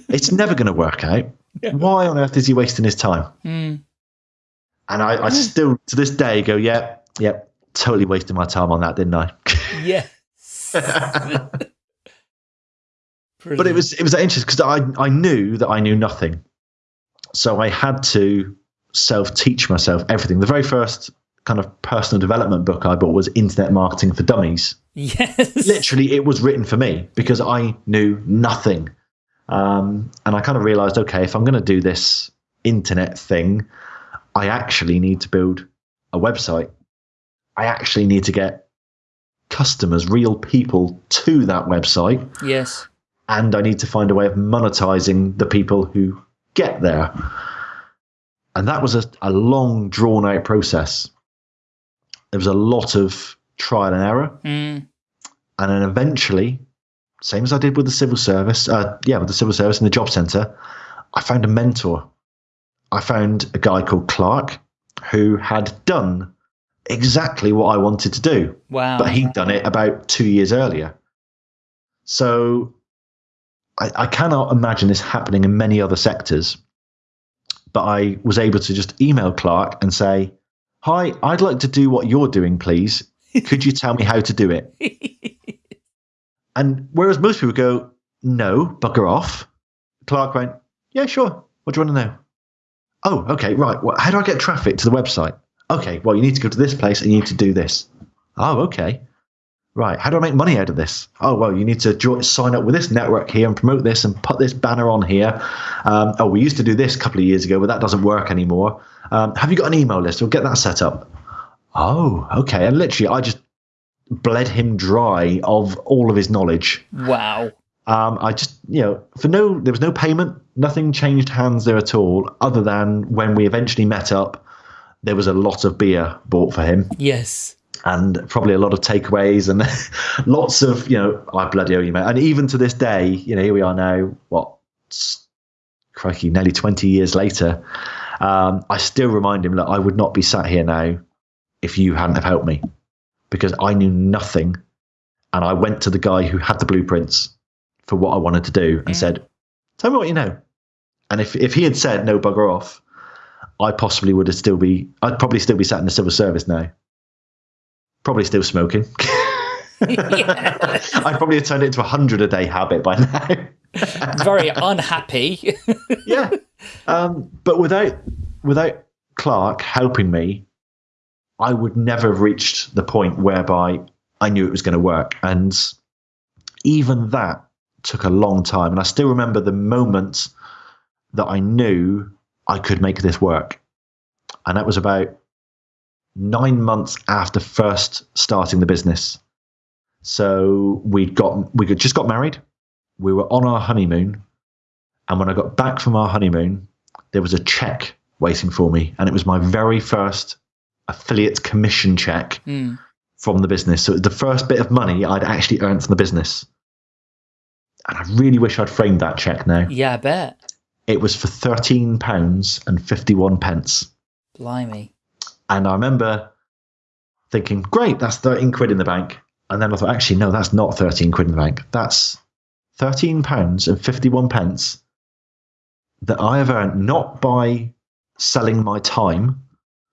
it's never going to work out. Why on earth is he wasting his time? Hmm. And I, I still, to this day, go, yeah, yeah, totally wasted my time on that, didn't I? Yes. but it was it was interesting because I I knew that I knew nothing, so I had to self teach myself everything. The very first kind of personal development book I bought was Internet Marketing for Dummies. Yes. Literally, it was written for me because I knew nothing, um, and I kind of realized, okay, if I'm going to do this internet thing, I actually need to build a website. I actually need to get customers, real people, to that website Yes. and I need to find a way of monetizing the people who get there. And that was a, a long, drawn out process. There was a lot of trial and error. Mm. And then eventually, same as I did with the civil service, uh, yeah, with the civil service and the job centre, I found a mentor. I found a guy called Clark who had done exactly what I wanted to do Wow. but he'd done it about two years earlier. So I, I cannot imagine this happening in many other sectors. But I was able to just email Clark and say, Hi, I'd like to do what you're doing, please. Could you tell me how to do it? and whereas most people go, No, bugger off, Clark went, Yeah, sure. What do you want to know? Oh, okay, right. Well, how do I get traffic to the website? Okay, well, you need to go to this place and you need to do this. Oh, okay. Right. How do I make money out of this? Oh, well, you need to join, sign up with this network here and promote this and put this banner on here. Um, oh, we used to do this a couple of years ago, but that doesn't work anymore. Um, have you got an email list? We'll get that set up. Oh, okay. And literally, I just bled him dry of all of his knowledge. Wow. Um, I just, you know, for no, there was no payment. Nothing changed hands there at all, other than when we eventually met up, there was a lot of beer bought for him Yes. and probably a lot of takeaways and lots of you know I bloody owe you mate and even to this day you know here we are now what crikey nearly 20 years later um, I still remind him that I would not be sat here now if you hadn't have helped me because I knew nothing and I went to the guy who had the blueprints for what I wanted to do and Yeah. said tell me what you know and if, if he had said no bugger off I possibly would have still be I'd probably still be sat in the civil service now probably still smoking. I'd probably have turned it into a hundred a day habit by now. Very unhappy. yeah, um, but without without Clark helping me, I would never have reached the point whereby I knew it was going to work. And even that took a long time. And I still remember the moment that I knew I could make this work, and that was about nine months after first starting the business. So we'd got we just got married. We were on our honeymoon, and when I got back from our honeymoon, there was a check waiting for me, and it was my very first affiliate commission check Hmm. from the business. So it was the first bit of money I'd actually earned from the business. And I really wish I'd framed that check now. Yeah, I bet. It was for thirteen pounds and fifty one pence. Blimey. And I remember thinking, great, that's 13 quid in the bank. And then I thought, actually, no, that's not 13 quid in the bank. That's 13 pounds and 51 pence that I have earned not by selling my time,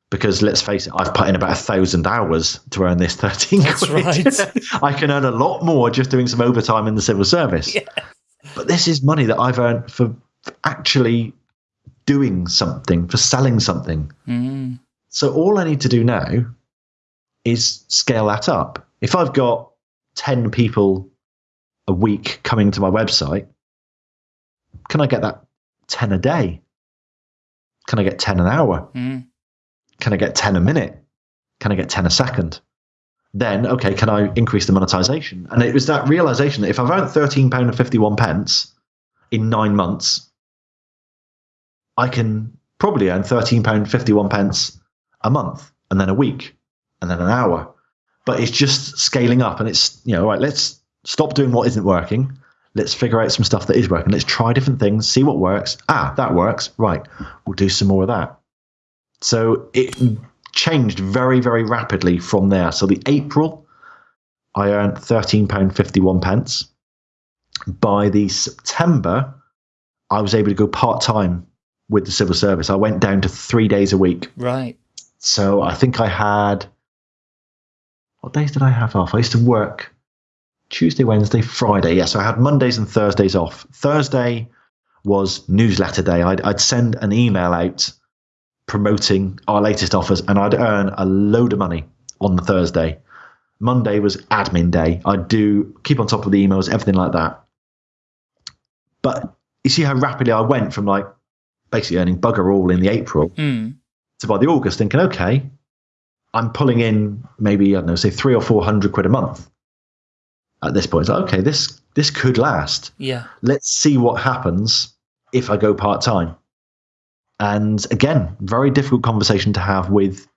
because let's face it, I've put in about a thousand hours to earn this 13 That's quid. right. I can earn a lot more just doing some overtime in the civil service. Yes. But this is money that I've earned for for actually doing something, for selling something. Hmm. So all I need to do now is scale that up. If I've got 10 people a week coming to my website, can I get that 10 a day? Can I get 10 an hour? Hmm. Can I get 10 a minute? Can I get 10 a second? Then, okay, can I increase the monetization? And it was that realization that if I've earned £13.51 pence in nine months, I can probably earn £13.51 pence a month and then a week and then an hour. But it's just scaling up and it's, you know, right, let's stop doing what isn't working. Let's figure out some stuff that is working. Let's try different things, see what works. Ah, that works. Right. We'll do some more of that. So it changed very, very rapidly from there. So the April, I earned £13.51 pence. By the September, I was able to go part time with the civil service. I went down to three days a week. Right. So I think I had what days did I have off? I used to work Tuesday, Wednesday, Friday. Yes, yeah, so I had Mondays and Thursdays off. Thursday was newsletter day. I'd, I'd send an email out promoting our latest offers, and I'd earn a load of money on the Thursday. Monday was admin day. I'd do keep on top of the emails, everything like that. But you see how rapidly I went from like basically earning bugger all in the April Hmm. to by the August thinking, okay, I'm pulling in maybe, I don't know, say three or four hundred quid a month. At this point, it's like, okay, this this could last. Yeah. Let's see what happens if I go part time. And again, very difficult conversation to have with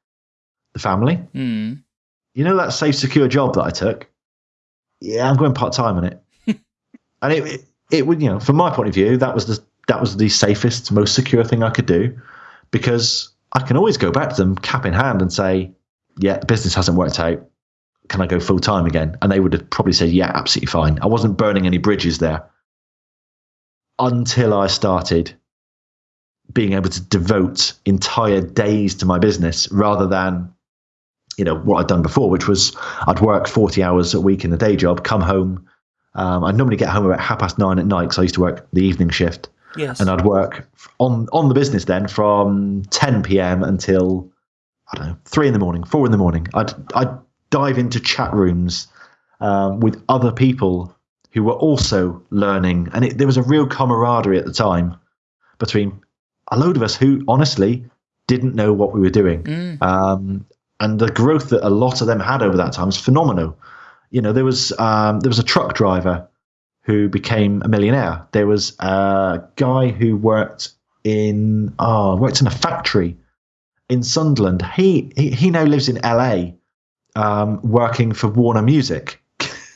the family. Hmm. You know that safe, secure job that I took? Yeah, I'm going part time on it. and it, it it would, you know, from my point of view, that was the that was the safest, most secure thing I could do because I can always go back to them cap in hand and say, Yeah, the business hasn't worked out. Can I go full time again? And they would have probably said, Yeah, absolutely fine. I wasn't burning any bridges there. until I started being able to devote entire days to my business rather than you know what I'd done before, which was I'd work 40 hours a week in the day job, come home. Um, I'd normally get home about half past nine at night because I used to work the evening shift. Yes. And I'd work on on the business then from 10 p.m. until I don't know three in the morning, four in the morning. I'd I'd dive into chat rooms um, with other people who were also learning, and it, there was a real camaraderie at the time between a load of us who honestly didn't know what we were doing. Mm. Um, and the growth that a lot of them had over that time was phenomenal. You know, there was um, there was a truck driver who became a millionaire. There was a guy who worked in oh worked in a factory in Sunderland. He he, he now lives in LA, um, working for Warner Music.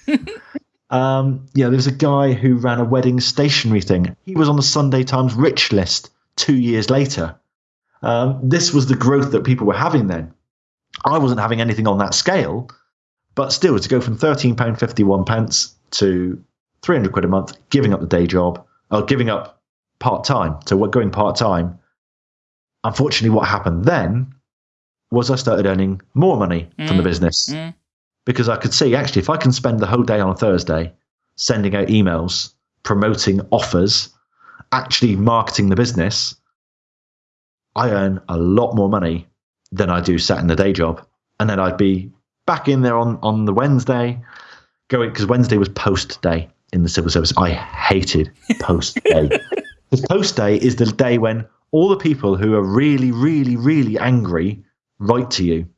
um, yeah, there was a guy who ran a wedding stationery thing. He was on the Sunday Times rich list two years later. Um, this was the growth that people were having then. I wasn't having anything on that scale, but still to go from thirteen pound fifty one pence to three hundred quid a month, giving up the day job, or giving up part time. So we're going part time. Unfortunately, what happened then was I started earning more money from the Mm. business Mm. because I could see actually if I can spend the whole day on a Thursday sending out emails, promoting offers, actually marketing the business, I earn a lot more money than I do sat in the day job. And then I'd be back in there on, on the Wednesday, going because Wednesday was post day in the civil service. I hated post day. Because post day is the day when all the people who are really, really, really angry write to you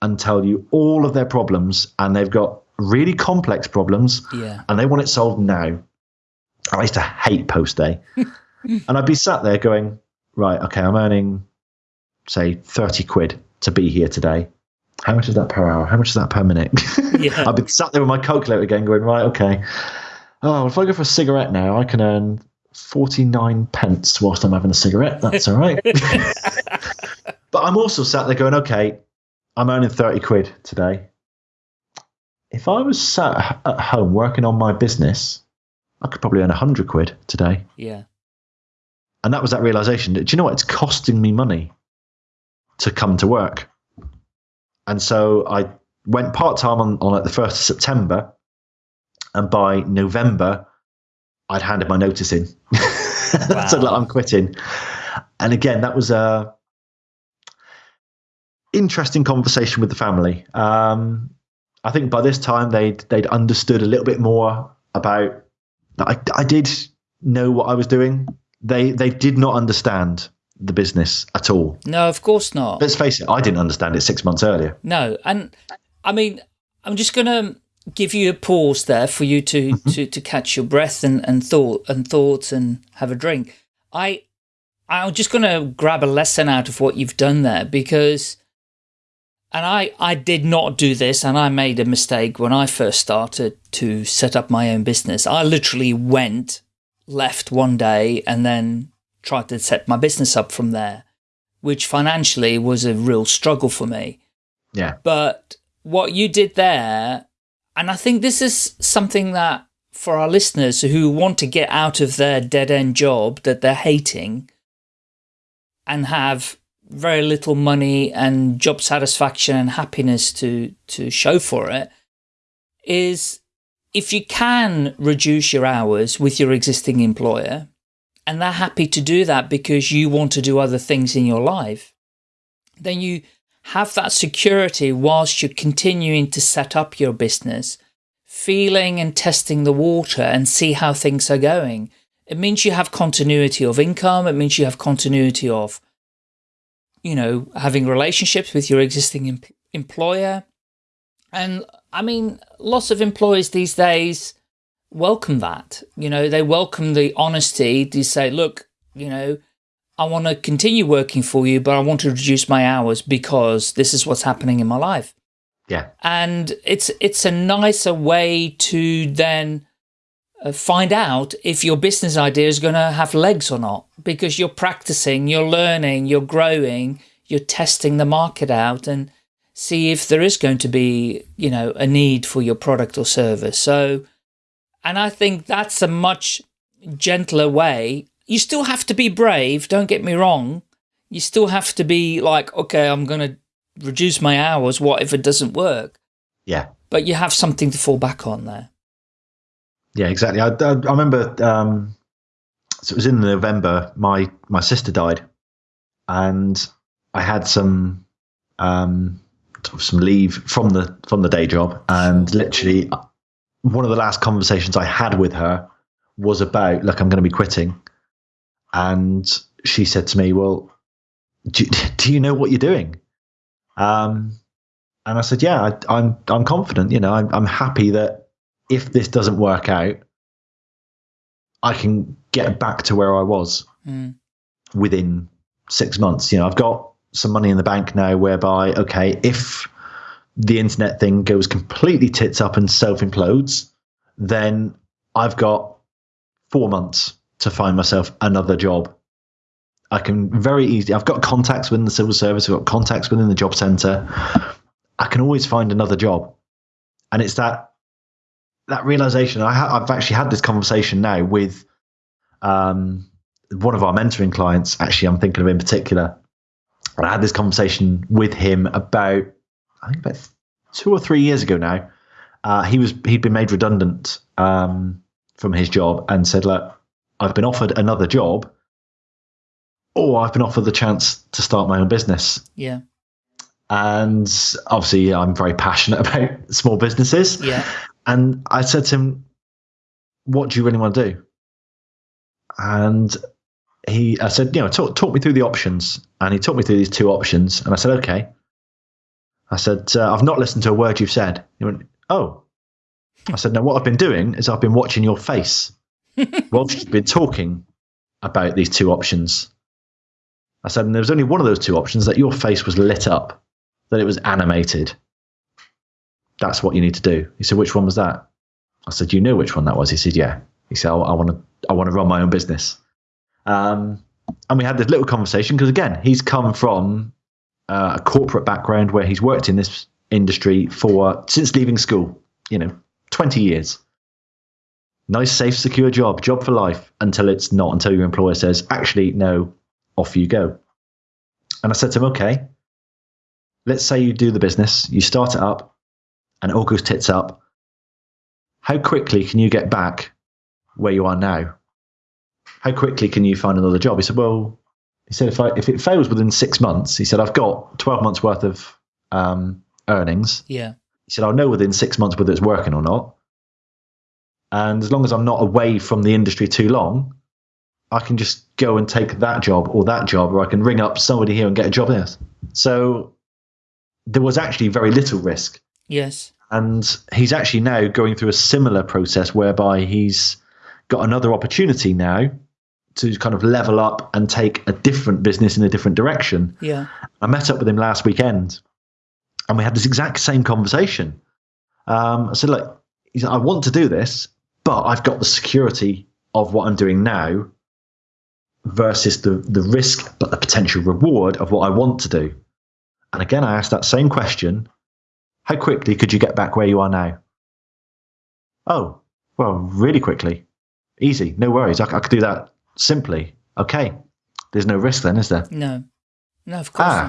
and tell you all of their problems, and they've got really complex problems, Yeah. and they want it solved now. I used to hate post day, and I'd be sat there going, right, okay, I'm earning, say, thirty quid to be here today. How much is that per hour? How much is that per minute? Yeah. I'd be sat there with my calculator again, going, right, okay. Oh, if I go for a cigarette now, I can earn 49 pence whilst I'm having a cigarette. That's all right. but I'm also sat there going, okay, I'm earning 30 quid today. If I was sat at home working on my business, I could probably earn a 100 quid today. Yeah. And that was that realization that, do you know what? It's costing me money to come to work. And so I went part time on, on like the 1st of September. And by November, I'd handed my notice in. i said, look, i'm quitting. And again, that was a interesting conversation with the family. Um, I think by this time they'd they'd understood a little bit more about. I, I did know what I was doing. They they did not understand the business at all. No, of course not. Let's face it, I didn't understand it six months earlier. No, and I mean, I'm just going to give you a pause there for you to mm-hmm. to, to catch your breath and, and thought and thoughts and have a drink. I I'm just going to grab a lesson out of what you've done there because, and I I did not do this and I made a mistake when I first started to set up my own business. I literally went left one day and then tried to set my business up from there, which financially was a real struggle for me. Yeah, But what you did there, and I think this is something that for our listeners who want to get out of their dead end job that they're hating and have very little money and job satisfaction and happiness to, to show for it, is if you can reduce your hours with your existing employer, and they're happy to do that because you want to do other things in your life, then you have that security whilst you're continuing to set up your business, feeling and testing the water and see how things are going. It means you have continuity of income. It means you have continuity of, you know, having relationships with your existing em- employer. And I mean, lots of employers these days welcome that. You know, they welcome the honesty to say, look, you know, I want to continue working for you, but I want to reduce my hours because this is what's happening in my life. yeah, And it's it's a nicer way to then Uh, find out if your business idea is going to have legs or not because you're practicing, you're learning, you're growing, you're testing the market out and see if there is going to be, you know, a need for your product or service. So and I think that's a much gentler way. You still have to be brave, don't get me wrong. You still have to be like, okay, I'm going to reduce my hours. What if it doesn't work? Yeah. But you have something to fall back on there. Yeah, exactly. I, I, I remember, um, so it was in November, my, my sister died and I had some, um, some leave from the, from the day job and literally one of the last conversations I had with her was about, look, I'm going to be quitting. And she said to me, well, do, do you know what you're doing? Um, and I said, yeah, I, I'm, I'm confident, you know, I'm, I'm happy that if this doesn't work out, I can get back to where I was Mm. within six months. You know, I've got some money in the bank now whereby, okay, if the internet thing goes completely tits up and self implodes, then I've got four months to find myself another job. I can very easily, I've got contacts within the civil service, I've got contacts within the job centre. I can always find another job. And it's that that realization. I ha- I've actually had this conversation now with um, one of our mentoring clients. Actually, I'm thinking of in particular. And I had this conversation with him about, I think about two or three years ago now. Uh, he was he'd been made redundant um, from his job and said, "Look, I've been offered another job, or I've been offered the chance to start my own business." Yeah. And obviously, I'm very passionate about small businesses. Yeah. And I said to him, What do you really want to do? And he, I said, You know, talk, talk me through the options. And he talked me through these two options. And I said, Okay. I said, uh, I've not listened to a word you've said. He went, Oh. I said, No, what I've been doing is I've been watching your face whilst you've been talking about these two options. I said, and there was only one of those two options that your face was lit up, that it was animated. That's what you need to do. He said, which one was that? I said, you know which one that was. He said, yeah. He said, I, I want to, I want to run my own business. Um, and we had this little conversation because again, he's come from uh, a corporate background where he's worked in this industry for since leaving school. You know, twenty years. Nice, safe, secure job, job for life until it's not. Until your employer says, actually, no, off you go. And I said to him, okay, let's say you do the business, you start it up, and it all goes tits up. How quickly can you get back where you are now? How quickly can you find another job? He said, well, he said, if, I, if it fails within six months, he said, I've got 12 months worth of um, earnings. Yeah. He said, I'll know within six months whether it's working or not. And as long as I'm not away from the industry too long, I can just go and take that job or that job, or I can ring up somebody here and get a job there. So there was actually very little risk. Yes. And he's actually now going through a similar process whereby he's got another opportunity now to kind of level up and take a different business in a different direction. Yeah. I met up with him last weekend and we had this exact same conversation. Um, I said, look, he said, I want to do this, but I've got the security of what I'm doing now versus the, the risk, but the potential reward of what I want to do. And again, I asked that same question How quickly could you get back where you are now? Oh, well, really quickly. Easy. No worries. I, I could do that simply. Okay. There's no risk then, is there? No. No, of course Ah.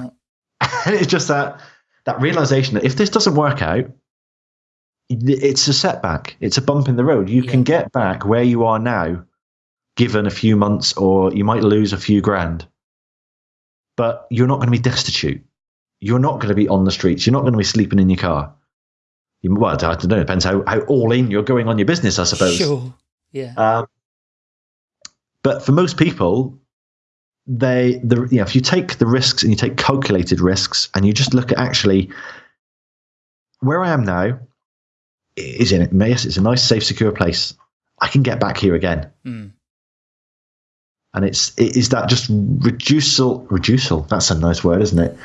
not. and it's just that that realization that if this doesn't work out, it's a setback. It's a bump in the road. You can get back where you are now, given a few months, or you might lose a few grand. But you're not going to be destitute. You're not going to be on the streets. You're not going to be sleeping in your car. You, well, I don't know. It depends how, how all in you're going on your business, I suppose. Sure. Yeah. Um, but for most people, they the you know if you take the risks and you take calculated risks and you just look at actually where I am now is in it. Yes, it's a nice, safe, secure place. I can get back here again, Mm. And it's it is that just reducial reducial. That's a nice word, isn't it?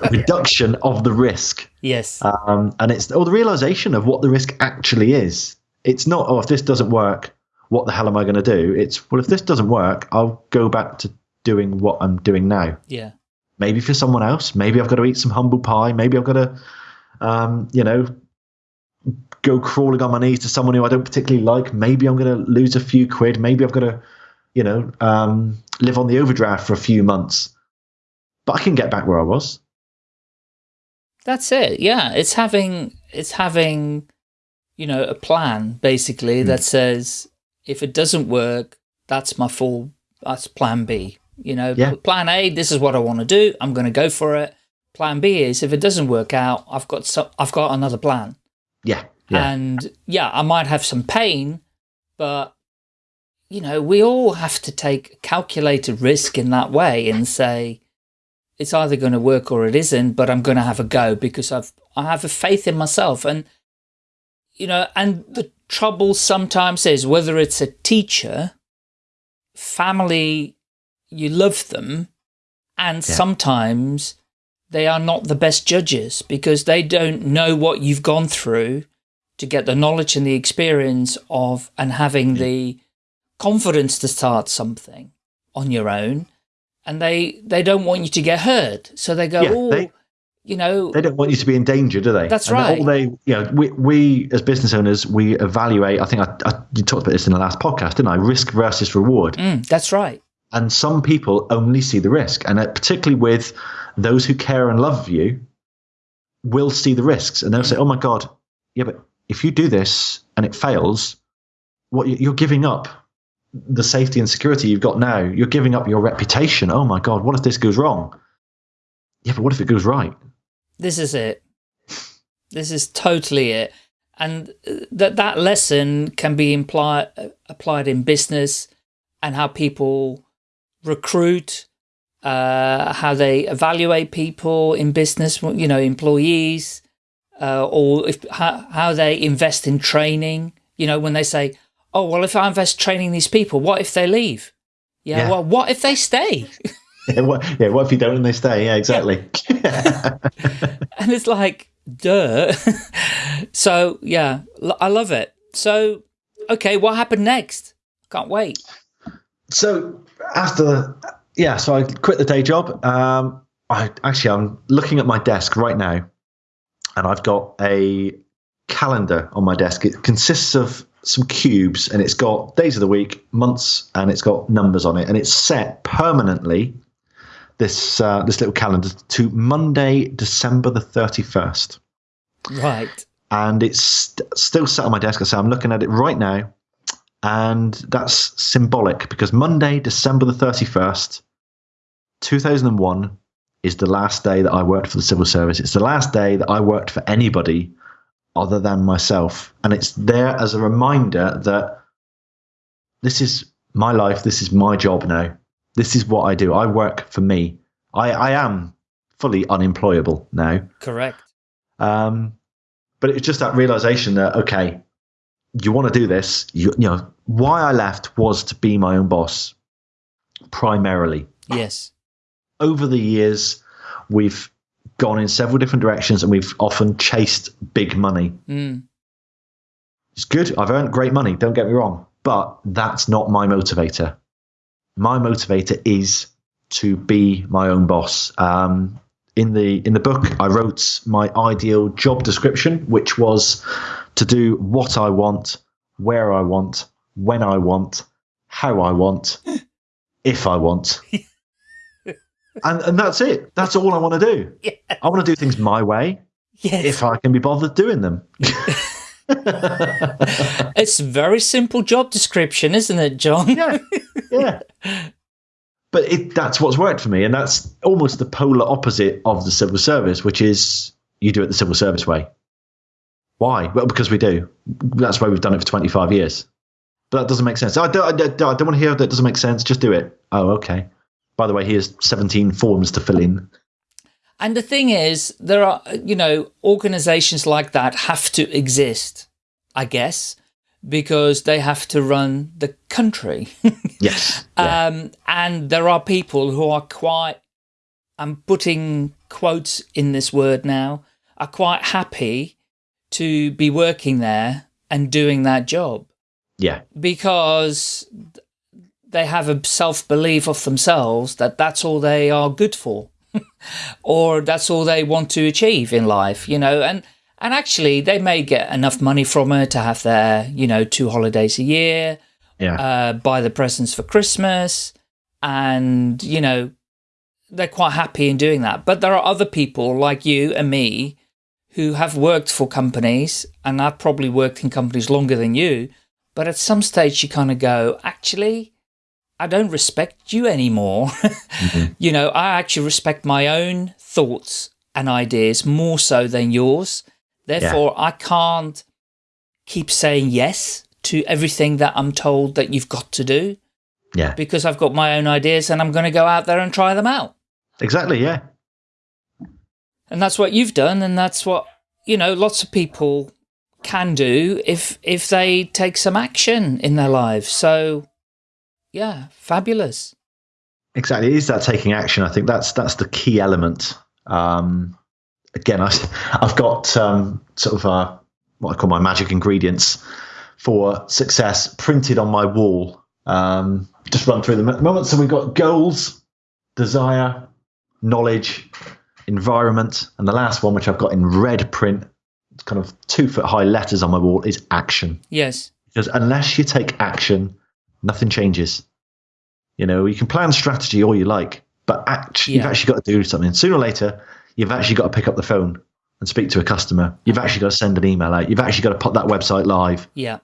Reduction of the risk. Yes. um, and it's or the realization of what the risk actually is. It's not oh if this doesn't work, what the hell am I going to do? It's well if this doesn't work, I'll go back to doing what I'm doing now. yeah. Maybe for someone else, maybe I've got to eat some humble pie. Maybe I've got to, um, you know, go crawling on my knees to someone who I don't particularly like. Maybe I'm going to lose a few quid. Maybe I've got to, you know, um, live on the overdraft for a few months. But I can get back where I was. That's it. Yeah, it's having it's having, you know, a plan basically mm. that says if it doesn't work, that's my full. That's Plan B. You know, yeah. Plan A. This is what I want to do. I'm going to go for it. Plan B is if it doesn't work out, I've got some. I've got another plan. Yeah. yeah. And yeah, I might have some pain, but you know, we all have to take calculated risk in that way and say, it's either going to work or it isn't, but I'm going to have a go because I've, I have a faith in myself. And, you know, and the trouble sometimes is whether it's a teacher, family, you love them, and yeah. sometimes they are not the best judges because they don't know what you've gone through to get the knowledge and the experience of and having the confidence to start something on your own and they they don't want you to get hurt. So they go, yeah, oh, they, you know, they don't want you to be in danger, do they? That's and right. All they, you know, we we as business owners, we evaluate. I think I, I you talked about this in the last podcast, didn't I? Risk versus reward. Mm, that's right. And some people only see the risk, and particularly with those who care and love you, will see the risks, and they'll say, "Oh my God, yeah, but if you do this and it fails, what you're giving up the safety and security you've got now. You're giving up your reputation. Oh my God, what if this goes wrong? Yeah, but what if it goes right? This is it. This is totally it. And uh, that that lesson can be imply, uh, applied in business and how people recruit, uh, how they evaluate people in business, you know, employees, uh, or if how, how they invest in training. You know, when they say, oh, well, if I invest training these people, what if they leave? Yeah, yeah. well, what if they stay? yeah, what, yeah, what if you don't and they stay? Yeah, exactly. and it's like, duh. so, yeah, I love it. So, okay, what happened next? Can't wait. So, after, yeah, so I quit the day job. Um, I actually, I'm looking at my desk right now, and I've got a calendar on my desk. It consists of some cubes and it's got days of the week, months, and it's got numbers on it, and it's set permanently. This uh, this little calendar to Monday, December the thirty first. Right. And it's st- still sat on my desk. I say I'm looking at it right now, and that's symbolic because Monday, December the thirty first, two thousand and one, is the last day that I worked for the civil service. It's the last day that I worked for anybody other than myself. And it's there as a reminder that this is my life, this is my job now. This is what I do. I work for me. I, I am fully unemployable now. Correct. Um, but it's just that realization that, okay, you want to do this. You, you know, why I left was to be my own boss primarily. Yes. Over the years, we've gone in several different directions and we've often chased big money. Mm. It's good. I've earned great money. Don't get me wrong. But that's not my motivator. My motivator is to be my own boss. Um, in the in the book, I wrote my ideal job description, which was to do what I want, where I want, when I want, how I want, if I want. and and that's it. That's all I want to do. Yeah. I want to do things my way. Yes. If I can be bothered doing them. it's a very simple job description, isn't it, John? yeah. Yeah. But it, that's what's worked for me. And that's almost the polar opposite of the civil service, which is you do it the civil service way. Why? Well, because we do. That's why we've done it for 25 years. But that doesn't make sense. I don't, I don't, I don't want to hear that doesn't make sense. Just do it. Oh, okay. By the way, here's 17 forms to fill in. And the thing is, there are, you know, organizations like that have to exist, I guess, because they have to run the country. yes. Yeah. Um, and there are people who are quite, I'm putting quotes in this word now, are quite happy to be working there and doing that job. Yeah. Because they have a self-belief of themselves that that's all they are good for or that's all they want to achieve in life, you know, and, And actually, they may get enough money from it to have their, you know, two holidays a year, Yeah. uh, buy the presents for Christmas, and, you know, they're quite happy in doing that. But there are other people like you and me who have worked for companies, and I've probably worked in companies longer than you, but at some stage you kind of go, actually, I don't respect you anymore. Mm-hmm. You know, I actually respect my own thoughts and ideas more so than yours. Therefore, I can't keep saying yes to everything that I'm told that you've got to do yeah. because I've got my own ideas and I'm going to go out there and try them out. Exactly. Yeah. And that's what you've done and that's what, you know, lots of people can do if if they take some action in their lives. So, yeah, fabulous. Exactly. It is that taking action. I think that's that's the key element. Um, again, I, I've got um, sort of uh, what I call my magic ingredients for success printed on my wall. Um, just run through them at the moment. So we've got goals, desire, knowledge, environment, and the last one, which I've got in red print, it's kind of two foot high letters on my wall, is action. Yes. Because unless you take action, nothing changes. You know, you can plan strategy all you like, but act- you've actually got to do something. Sooner or later, you've actually got to pick up the phone and speak to a customer. You've actually got to send an email out. You've actually got to put that website live. Yeah.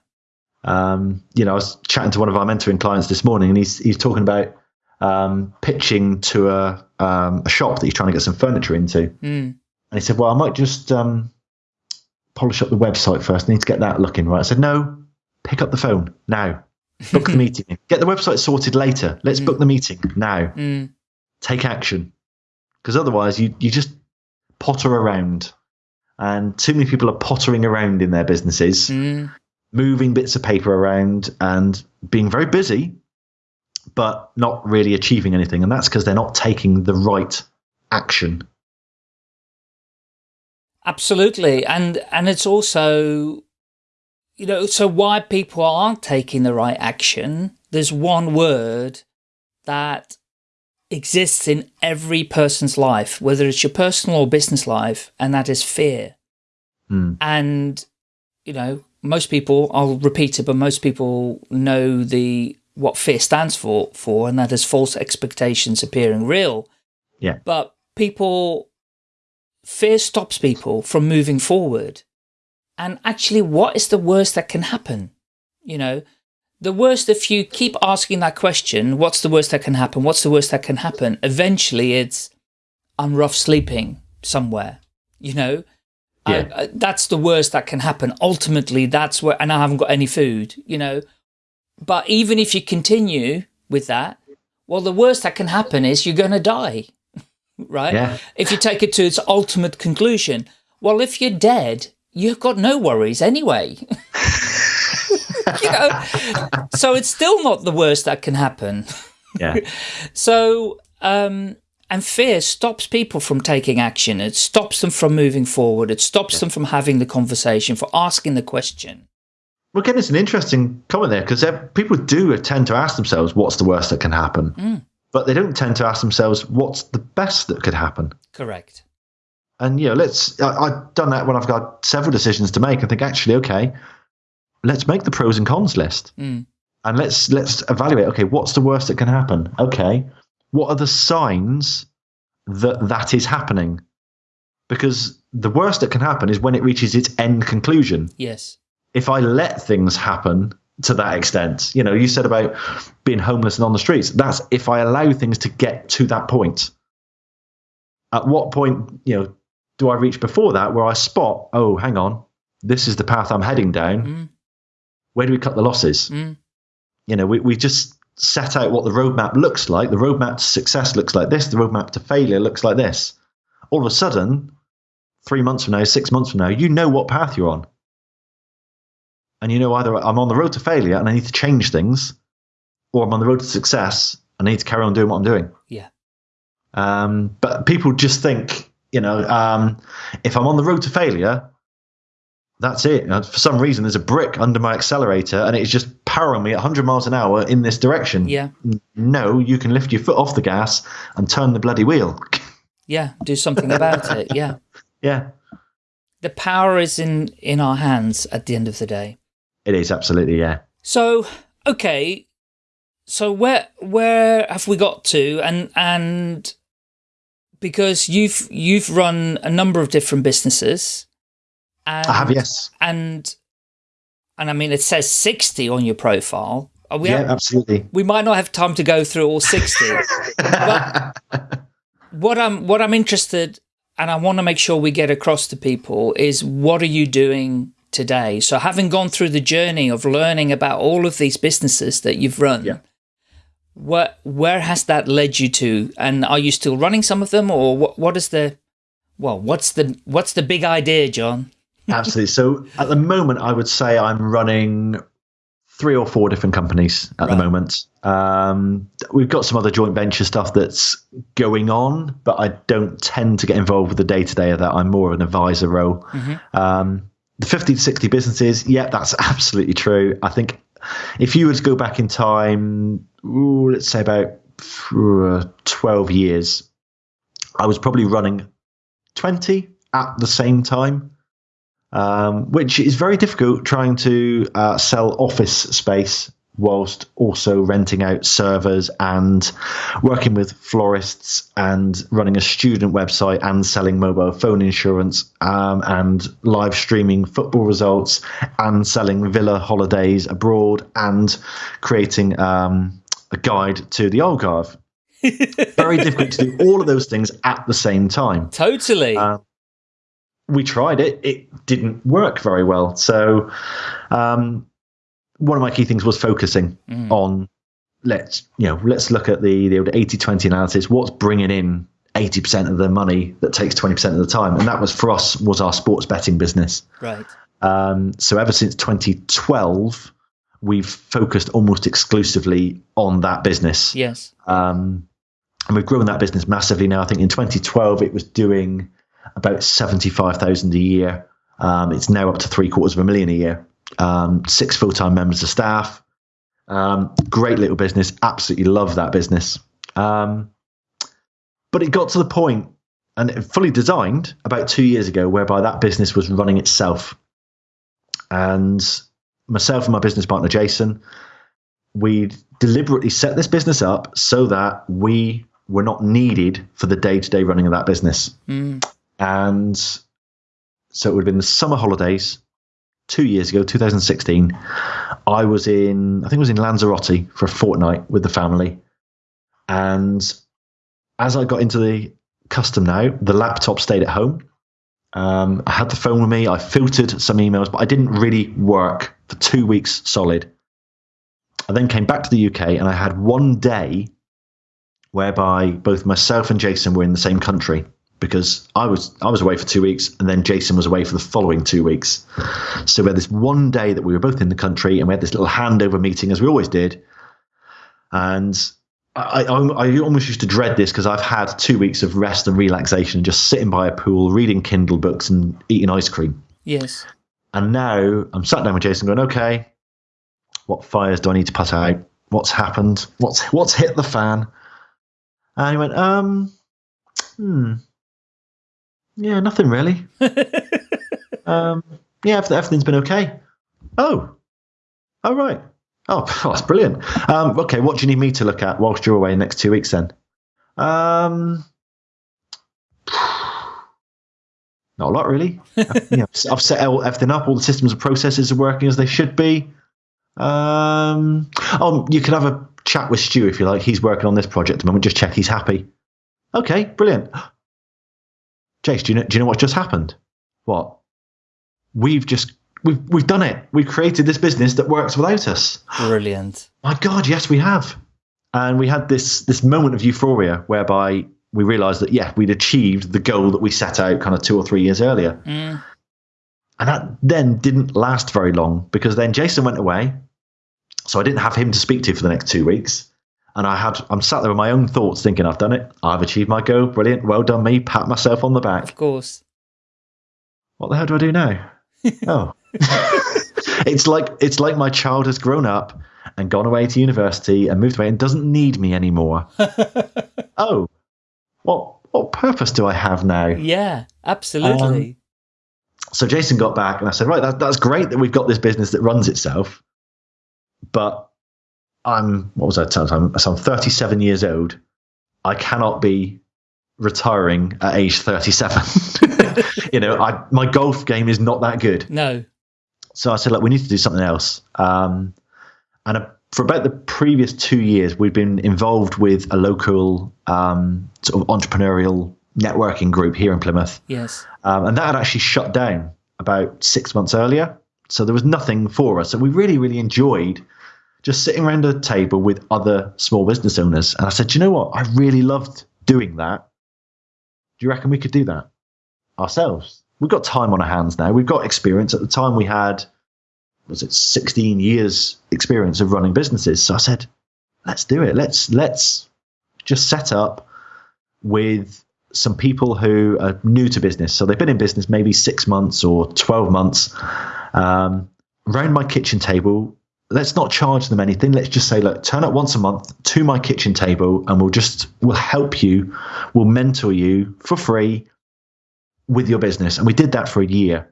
Um, you know, I was chatting to one of our mentoring clients this morning, and he's he's talking about um, pitching to a um, a shop that he's trying to get some furniture into. Mm. And he said, Well, I might just um, polish up the website first. I need to get that looking right. I said, No, pick up the phone now. Book the meeting. Get the website sorted later. Let's book the meeting now. Mm. Take action. Because otherwise, you, you just potter around. And too many people are pottering around in their businesses, Mm. moving bits of paper around and being very busy, but not really achieving anything. And that's because they're not taking the right action. Absolutely. And and it's also you know, so why people aren't taking the right action, there's one word that exists in every person's life, whether it's your personal or business life, and that is fear. Hmm. And, you know, most people, I'll repeat it, but most people know the what fear stands for, for, and that is false expectations appearing real. Yeah. But people, fear stops people from moving forward. And actually, what is the worst that can happen? You know, the worst, if you keep asking that question, what's the worst that can happen? What's the worst that can happen? Eventually, it's I'm rough sleeping somewhere, you know? Yeah. I- I- that's the worst that can happen. Ultimately, that's where, and I haven't got any food, you know? But even if you continue with that, well, the worst that can happen is you're going to die, right? Yeah. If you take it to its ultimate conclusion. Well, if you're dead, you've got no worries anyway. you know, so it's still not the worst that can happen. Yeah. So, um, and fear stops people from taking action. It stops them from moving forward. It stops them from having the conversation, for asking the question. Well, again, it's an interesting comment there because people do tend to ask themselves, "What's the worst that can happen?" But they don't tend to ask themselves, "What's the best that could happen?" Correct. And you know, let's. I, I've done that when I've got several decisions to make. I think actually, okay, let's make the pros and cons list, Mm. and let's let's evaluate. Okay, what's the worst that can happen? Okay, what are the signs that that is happening? Because the worst that can happen is when it reaches its end conclusion. Yes. if I let things happen to that extent, you know, you said about being homeless and on the streets. That's if I allow things to get to that point. At what point, you know, do I reach before that where I spot, oh, hang on, this is the path I'm heading down. Mm. Where do we cut the losses? Mm. You know, we, we just set out what the roadmap looks like. The roadmap to success looks like this. The roadmap to failure looks like this. All of a sudden, three months from now, six months from now, you know what path you're on and you know either I'm on the road to failure and I need to change things, or I'm on the road to success and I need to carry on doing what I'm doing. Yeah. Um, but people just think, you know, um, if I'm on the road to failure, that's it. And for some reason, there's a brick under my accelerator and it's just powering me at 100 miles an hour in this direction. Yeah. No, you can lift your foot off the gas and turn the bloody wheel. Yeah. Do something about it. Yeah. yeah. the power is in in our hands at the end of the day. It is absolutely yeah. So okay, so where where have we got to? And and because you've you've run a number of different businesses. And, I have yes. And and I mean it says sixty on your profile. Are we yeah, have- absolutely. we might not have time to go through all 60 but what i'm what i'm interested and i want to make sure we get across to people is what are you doing today so having gone through the journey of learning about all of these businesses that you've run Yeah. What where has that led you to and are you still running some of them or what what is the well what's the what's the big idea john Absolutely. So at the moment, I would say I'm running three or four different companies at the moment. Um, we've got some other joint venture stuff that's going on, but I don't tend to get involved with the day to day of that. I'm more of an advisor role. Um, the 50 to 60 businesses, yeah, that's absolutely true. I think if you were to go back in time, ooh, let's say about uh, 12 years, I was probably running 20 at the same time um, which is very difficult trying to uh, sell office space whilst also renting out servers and working with florists and running a student website and selling mobile phone insurance um, and live streaming football results and selling villa holidays abroad and creating um, a guide to the Algarve. very difficult to do all of those things at the same time. Totally. Uh, we tried it. It didn't work very well. So um, one of my key things was focusing Mm. on let's you know let's look at the the old 80-20 analysis what's bringing in 80% of the money that takes 20% of the time and that was for us was our sports betting business right um, so ever since 2012 we've focused almost exclusively on that business yes um, and we've grown that business massively now. I think in 2012 it was doing about 75,000 a year. Um, it's now up to three quarters of a million a year. Um, six full time members of staff. Um, great little business. Absolutely love that business. Um, but it got to the point, and it fully designed about two years ago, whereby that business was running itself. And myself and my business partner Jason, we deliberately set this business up so that we were not needed for the day to day running of that business. Mm. And so it would have been the summer holidays two years ago, 2016. I was in, I think it was in Lanzarote for a fortnight with the family. And as I got into the custom now, the laptop stayed at home. Um, I had the phone with me. I filtered some emails, but I didn't really work for two weeks solid. I then came back to the UK and I had one day whereby both myself and Jason were in the same country because I was I was away for two weeks and then Jason was away for the following two weeks. So we had this one day that we were both in the country and we had this little handover meeting as we always did. And I, I, I almost used to dread this because I've had two weeks of rest and relaxation, just sitting by a pool, reading Kindle books and eating ice cream. yes And now I'm sat down with Jason going, okay, what fires do I need to put out? What's happened? What's what's hit the fan? And he went, um, hmm, yeah, nothing really. um, yeah, everything's been okay. Oh, oh right. Oh, that's brilliant. Um, okay, what do you need me to look at whilst you're away next two weeks then? Um, not a lot really. I've, you know, I've set everything up. All the systems and processes are working as they should be. Um, oh, you could have a chat with Stu if you like. He's working on this project at the moment. Just check he's happy. Okay, brilliant. Jace, do you know? Do you know what just happened? What? We've just we've we've done it. We've created this business that works without us. brilliant My God, yes, we have. And we had this this moment of euphoria whereby we realised that yeah, we'd achieved the goal that we set out kind of two or three years earlier. Mm. And that then didn't last very long because then Jason went away. So I didn't have him to speak to for the next two weeks. And I had I'm sat there with my own thoughts thinking, I've done it. I've achieved my goal. Brilliant. Well done me. Pat myself on the back. of course What the hell do I do now? oh. it's like it's like my child has grown up and gone away to university and moved away and doesn't need me anymore. oh. What what purpose do I have now? yeah absolutely um, So Jason got back and I said, right, that, that's great that we've got this business that runs itself. But I'm, what was I telling time? So I'm 37 years old. I cannot be retiring at age 37. you know, I, my golf game is not that good. No. So I said, look, we need to do something else. Um, and a, for about the previous two years, we've been involved with a local um, sort of entrepreneurial networking group here in Plymouth. Yes. Um, and that had actually shut down about six months earlier. So there was nothing for us. And we really, really enjoyed just sitting around a table with other small business owners. And I said, you know what? I really loved doing that. Do you reckon we could do that ourselves? We've got time on our hands now. We've got experience. At the time, we had, was it 16 years experience of running businesses. So I said, let's do it. Let's, let's just set up with some people who are new to business. So they've been in business maybe six months or 12 months. Um, around my kitchen table, let's not charge them anything. Let's just say, look, turn up once a month to my kitchen table and we'll just, we'll help you, we'll mentor you for free with your business. And we did that for a year.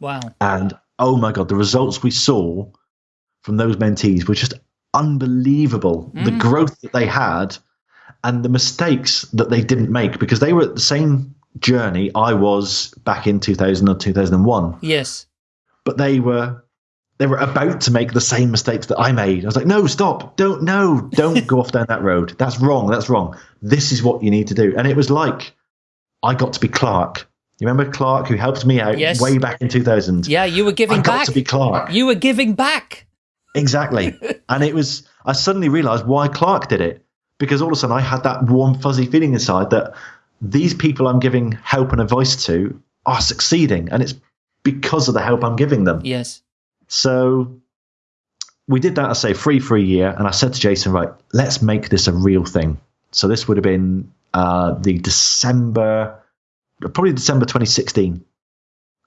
Wow. And oh my God, the results we saw from those mentees were just unbelievable. The Mm. growth that they had and the mistakes that they didn't make because they were at the same journey I was back in 2000 or 2001 Yes. but they were they were about to make the same mistakes that I made. I was like, no, stop, don't, no, don't go off down that road. That's wrong. That's wrong. This is what you need to do. And it was like I got to be Clark. You remember Clark who helped me out Yes. way back in 2000? Yeah, you were giving I got back. to be Clark. You were giving back. Exactly. and it was, I suddenly realized why Clark did it. Because all of a sudden I had that warm, fuzzy feeling inside that these people I'm giving help and advice to are succeeding. And it's because of the help I'm giving them. Yes. So we did that, I say, free for a year. And I said to Jason, right, let's make this a real thing. So this would have been uh, the December, probably December 2016.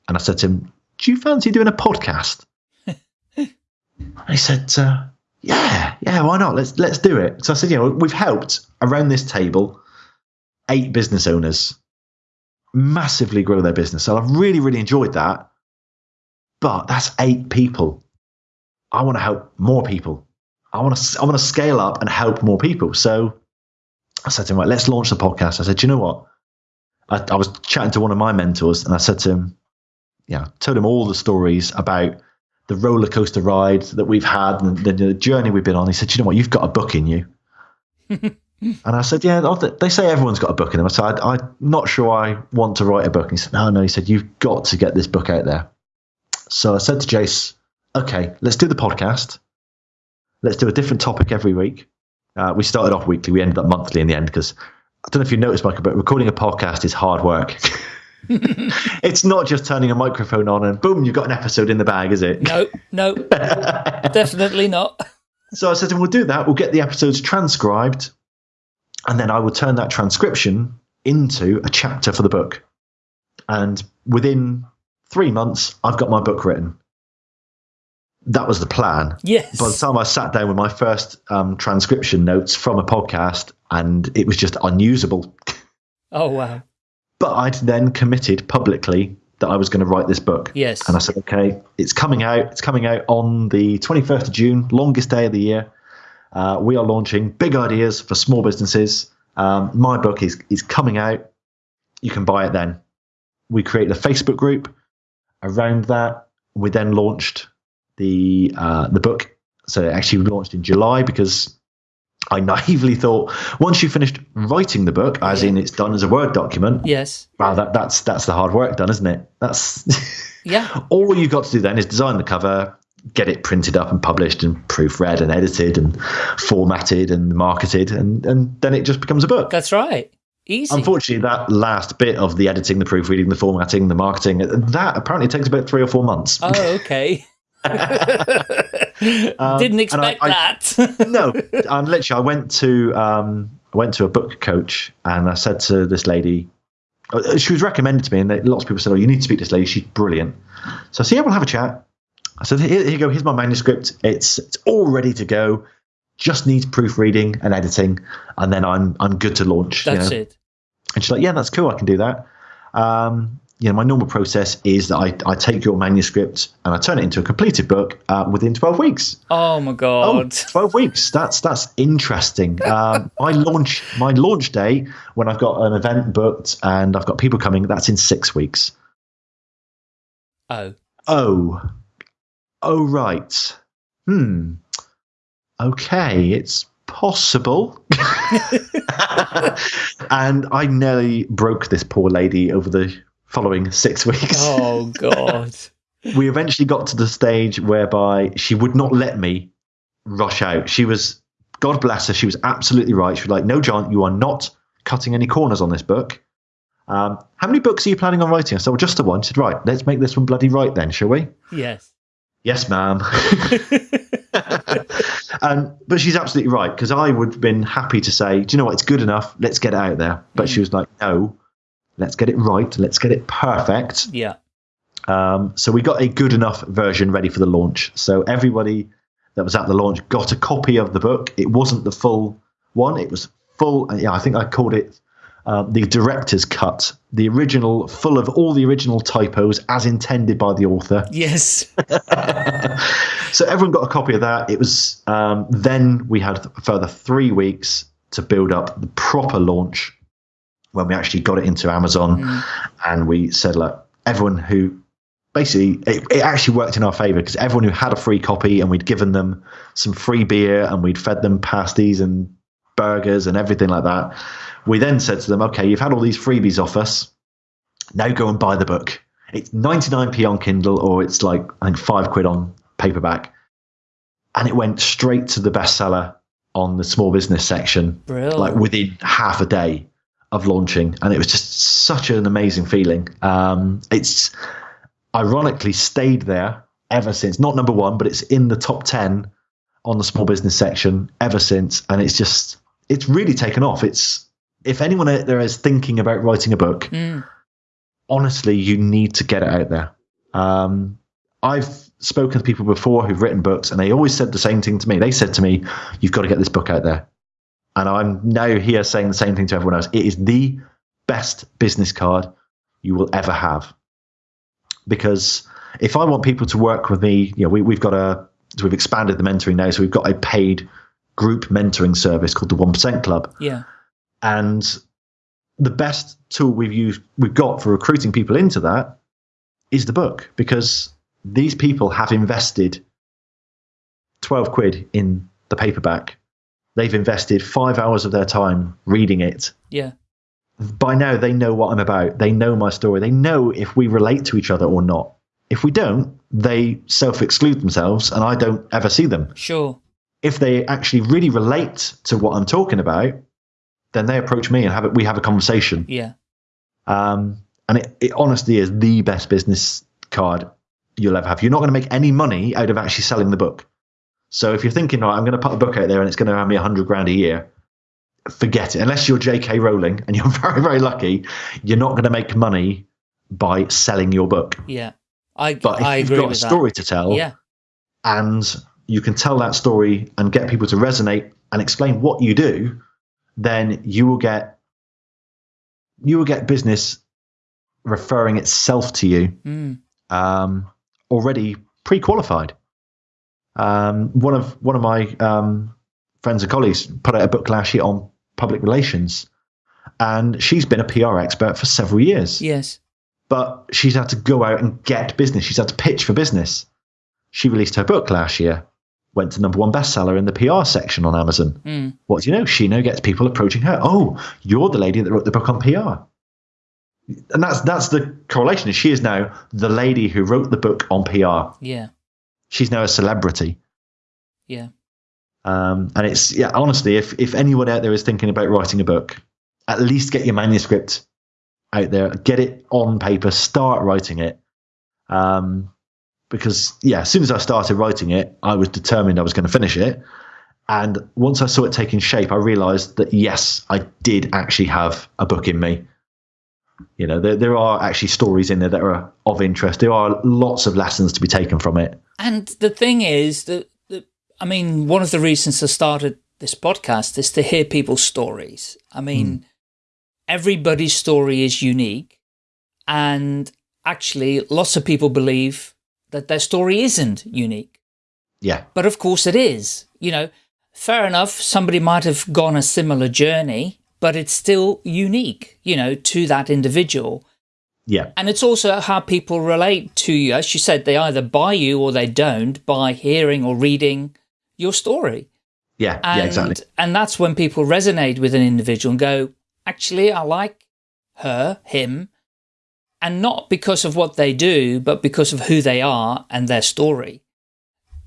And I said to him, do you fancy doing a podcast? he said, uh, yeah, yeah, why not? Let's, let's do it. So I said, you know, we've helped around this table eight business owners massively grow their business. So I've really, really enjoyed that but that's eight people. I want to help more people. I want to I want to scale up and help more people. So I said to him, right, let's launch the podcast. I said, you know what? I, I was chatting to one of my mentors, and I said to him, yeah, told him all the stories about the roller coaster ride that we've had and the, the journey we've been on. He said, you know what? You've got a book in you. and I said, yeah, they say everyone's got a book in them. I said, I, I'm not sure I want to write a book. And he said, no, no. He said, you've got to get this book out there. So I said to Jace, okay, let's do the podcast. Let's do a different topic every week. Uh, we started off weekly. We ended up monthly in the end because I don't know if you noticed, Michael, but recording a podcast is hard work. it's not just turning a microphone on and boom, you've got an episode in the bag, is it? No, no, definitely not. So I said to him, we'll do that. We'll get the episodes transcribed, and then I will turn that transcription into a chapter for the book. And within three months, I've got my book written. That was the plan. Yes. By the time I sat down with my first um, transcription notes from a podcast, and it was just unusable. Oh, wow. But I'd then committed publicly that I was going to write this book. Yes. And I said, okay, it's coming out. It's coming out on the 21st of June, longest day of the year. Uh, we are launching big ideas for small businesses. Um, my book is is coming out. You can buy it then. We created a Facebook group around that. We then launched the uh, the book. So it actually launched in July because I naively thought once you finished writing the book, as Yeah. in it's done as a Word document, Yes. Wow, that, that's that's the hard work done, isn't it? That's Yeah. all you've got to do then is design the cover, get it printed up and published and proofread and edited and formatted and marketed, and and then it just becomes a book. That's right. Easy. Unfortunately, that last bit of the editing, the proofreading, the formatting, the marketing, that apparently takes about three or four months. Oh, okay. Didn't Um, expect I- that. no, and literally, I went to um, I went to a book coach, and I said to this lady, uh, she was recommended to me, and lots of people said, "Oh, you need to speak to this lady. She's brilliant." So I said, "Yeah, we'll have a chat." I said, "Here, here you go. Here's my manuscript. It's it's all ready to go. Just needs proofreading and editing, and then I'm I'm good to launch." you That's know? it. And she's like, "Yeah, that's cool. I can do that." Um, you know, my normal process is that I, I take your manuscript and I turn it into a completed book uh, within 12 weeks. Oh my Oh, god. 12 weeks. That's that's interesting. Um, my launch my launch day when I've got an event booked and I've got people coming, that's in six weeks. Oh. Oh. Oh right. Hmm. Okay, it's possible. and I nearly broke this poor lady over the following six weeks. Oh god. we eventually got to the stage whereby she would not let me rush out. She was, God bless her, she was absolutely right. She was like, "No, John, you are not cutting any corners on this book." Um, how many books are you planning on writing? I said, "Well, just the one." She said, "Right, let's make this one bloody right then, shall we?" yes. Yes, ma'am. and but she's absolutely right because I would have been happy to say, "Do you know what? It's good enough. Let's get it out there." But she was like, "No, let's get it right. Let's get it perfect." Yeah. Um, so we got a good enough version ready for the launch. So everybody that was at the launch got a copy of the book. It wasn't the full one; it was full. Yeah, I think I called it uh, the director's cut, the original, full of all the original typos as intended by the author. Yes. so everyone got a copy of that. It was um, then we had a further three weeks to build up the proper launch when we actually got it into Amazon, and we said, look, everyone who basically it, it actually worked in our favor because everyone who had a free copy and we'd given them some free beer and we'd fed them pasties and burgers and everything like that. We then said to them, okay, you've had all these freebies off us. Now go and buy the book. It's 99p on Kindle or it's like, I think, five quid on paperback. And it went straight to the bestseller on the small business section, Brilliant. like within half a day of launching. And it was just such an amazing feeling. Um, it's ironically stayed there ever since. Not number one, but it's in the top 10 on the small business section ever since. And it's just, it's really taken off. It's, if anyone out there is thinking about writing a book, Mm. honestly, you need to get it out there. Um, I've spoken to people before who've written books, and they always said the same thing to me. They said to me, "You've got to get this book out there." And I'm now here saying the same thing to everyone else. It is the best business card you will ever have. Because if I want people to work with me, you know, we, we've got a we've expanded the mentoring now, so we've got a paid group mentoring service called the One Percent Club Yeah. And the best tool we've used we've got for recruiting people into that is the book because these people have invested 12 quid in the paperback. They've invested five hours of their time reading it. Yeah. by now they know what i'm about. They know my story. They know if we relate to each other or not. If we don't they self-exclude themselves and i don't ever see them. Sure. if they actually really relate to what I'm talking about, then they approach me and have it. We have a conversation. Yeah. Um, and it, it honestly is the best business card you'll ever have. You're not going to make any money out of actually selling the book. So if you're thinking, right, I'm going to put a book out there and it's going to earn me a hundred grand a year, forget it. Unless you're J.K. Rowling and you're very, very lucky, you're not going to make money by selling your book. Yeah. I But if I you've got a story to tell. Yeah. and you can tell that story and get people to resonate and explain what you do, then you will get you will get business referring itself to you Mm. um, already pre-qualified. Um, one of one of my um, friends and colleagues put out a book last year on public relations, and she's been a PR expert for several years Yes. but she's had to go out and get business. She's had to pitch for business. She released her book last year, went to number one bestseller in the PR section on Amazon. Mm. What do you know? She now gets people approaching her. Oh, you're the lady that wrote the book on PR. And that's that's the correlation. Is she is now the lady who wrote the book on PR. Yeah. She's now a celebrity. Yeah. Um, and it's yeah, honestly, if if anyone out there is thinking about writing a book, at least get your manuscript out there, get it on paper, start writing it. Um, because yeah, as soon as I started writing it, I was determined I was going to finish it. And once I saw it taking shape, I realized that yes, I did actually have a book in me. You know, there, there are actually stories in there that are of interest. There are lots of lessons to be taken from it. And the thing is that, that I mean, one of the reasons I started this podcast is to hear people's stories. I mean, hmm. everybody's story is unique And actually, lots of people believe that their story isn't unique. Yeah. But of course it is. You know, fair enough, somebody might have gone a similar journey, but it's still unique, you know, to that individual. Yeah. And it's also how people relate to you. As you said, they either buy you or they don't by hearing or reading your story. Yeah. And, yeah, exactly. And that's when people resonate with an individual and go, actually, I like her, him, and not because of what they do, but because of who they are and their story.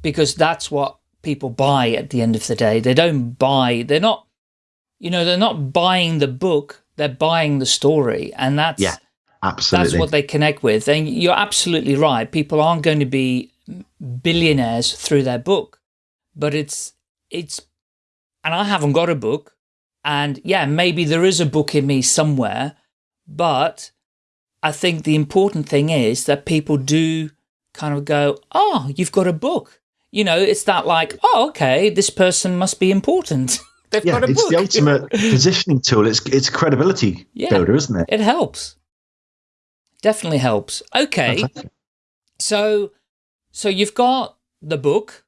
Because that's what people buy at the end of the day. They don't buy, they're not, you know, they're not buying the book, they're buying the story. And that's, Yeah, absolutely. that's what they connect with. And you're absolutely right. People aren't going to be billionaires through their book, but it's, it's, and I haven't got a book. And yeah, maybe there is a book in me somewhere, but I think the important thing is that people do kind of go, oh, you've got a book. You know, it's that like, oh, okay, this person must be important. They've yeah, got a it's book. the ultimate positioning tool. It's it's credibility Yeah. builder, isn't it? It helps. Definitely helps. Okay. Fantastic. So, so you've got the book.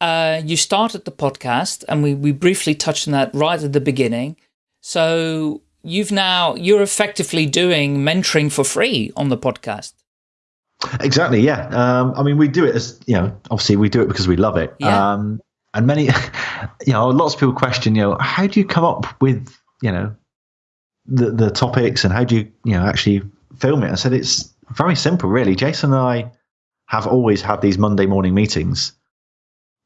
Uh, you started the podcast, and we we briefly touched on that right at the beginning. So you've now you're effectively doing mentoring for free on the podcast. Exactly. Yeah. Um, I mean, we do it as you know. Obviously, we do it because we love it. Yeah. Um, and many, you know, lots of people question, you know, how do you come up with, you know, the the topics and how do you, you know, actually film it? I said it's very simple, really. Jason and I have always had these Monday morning meetings,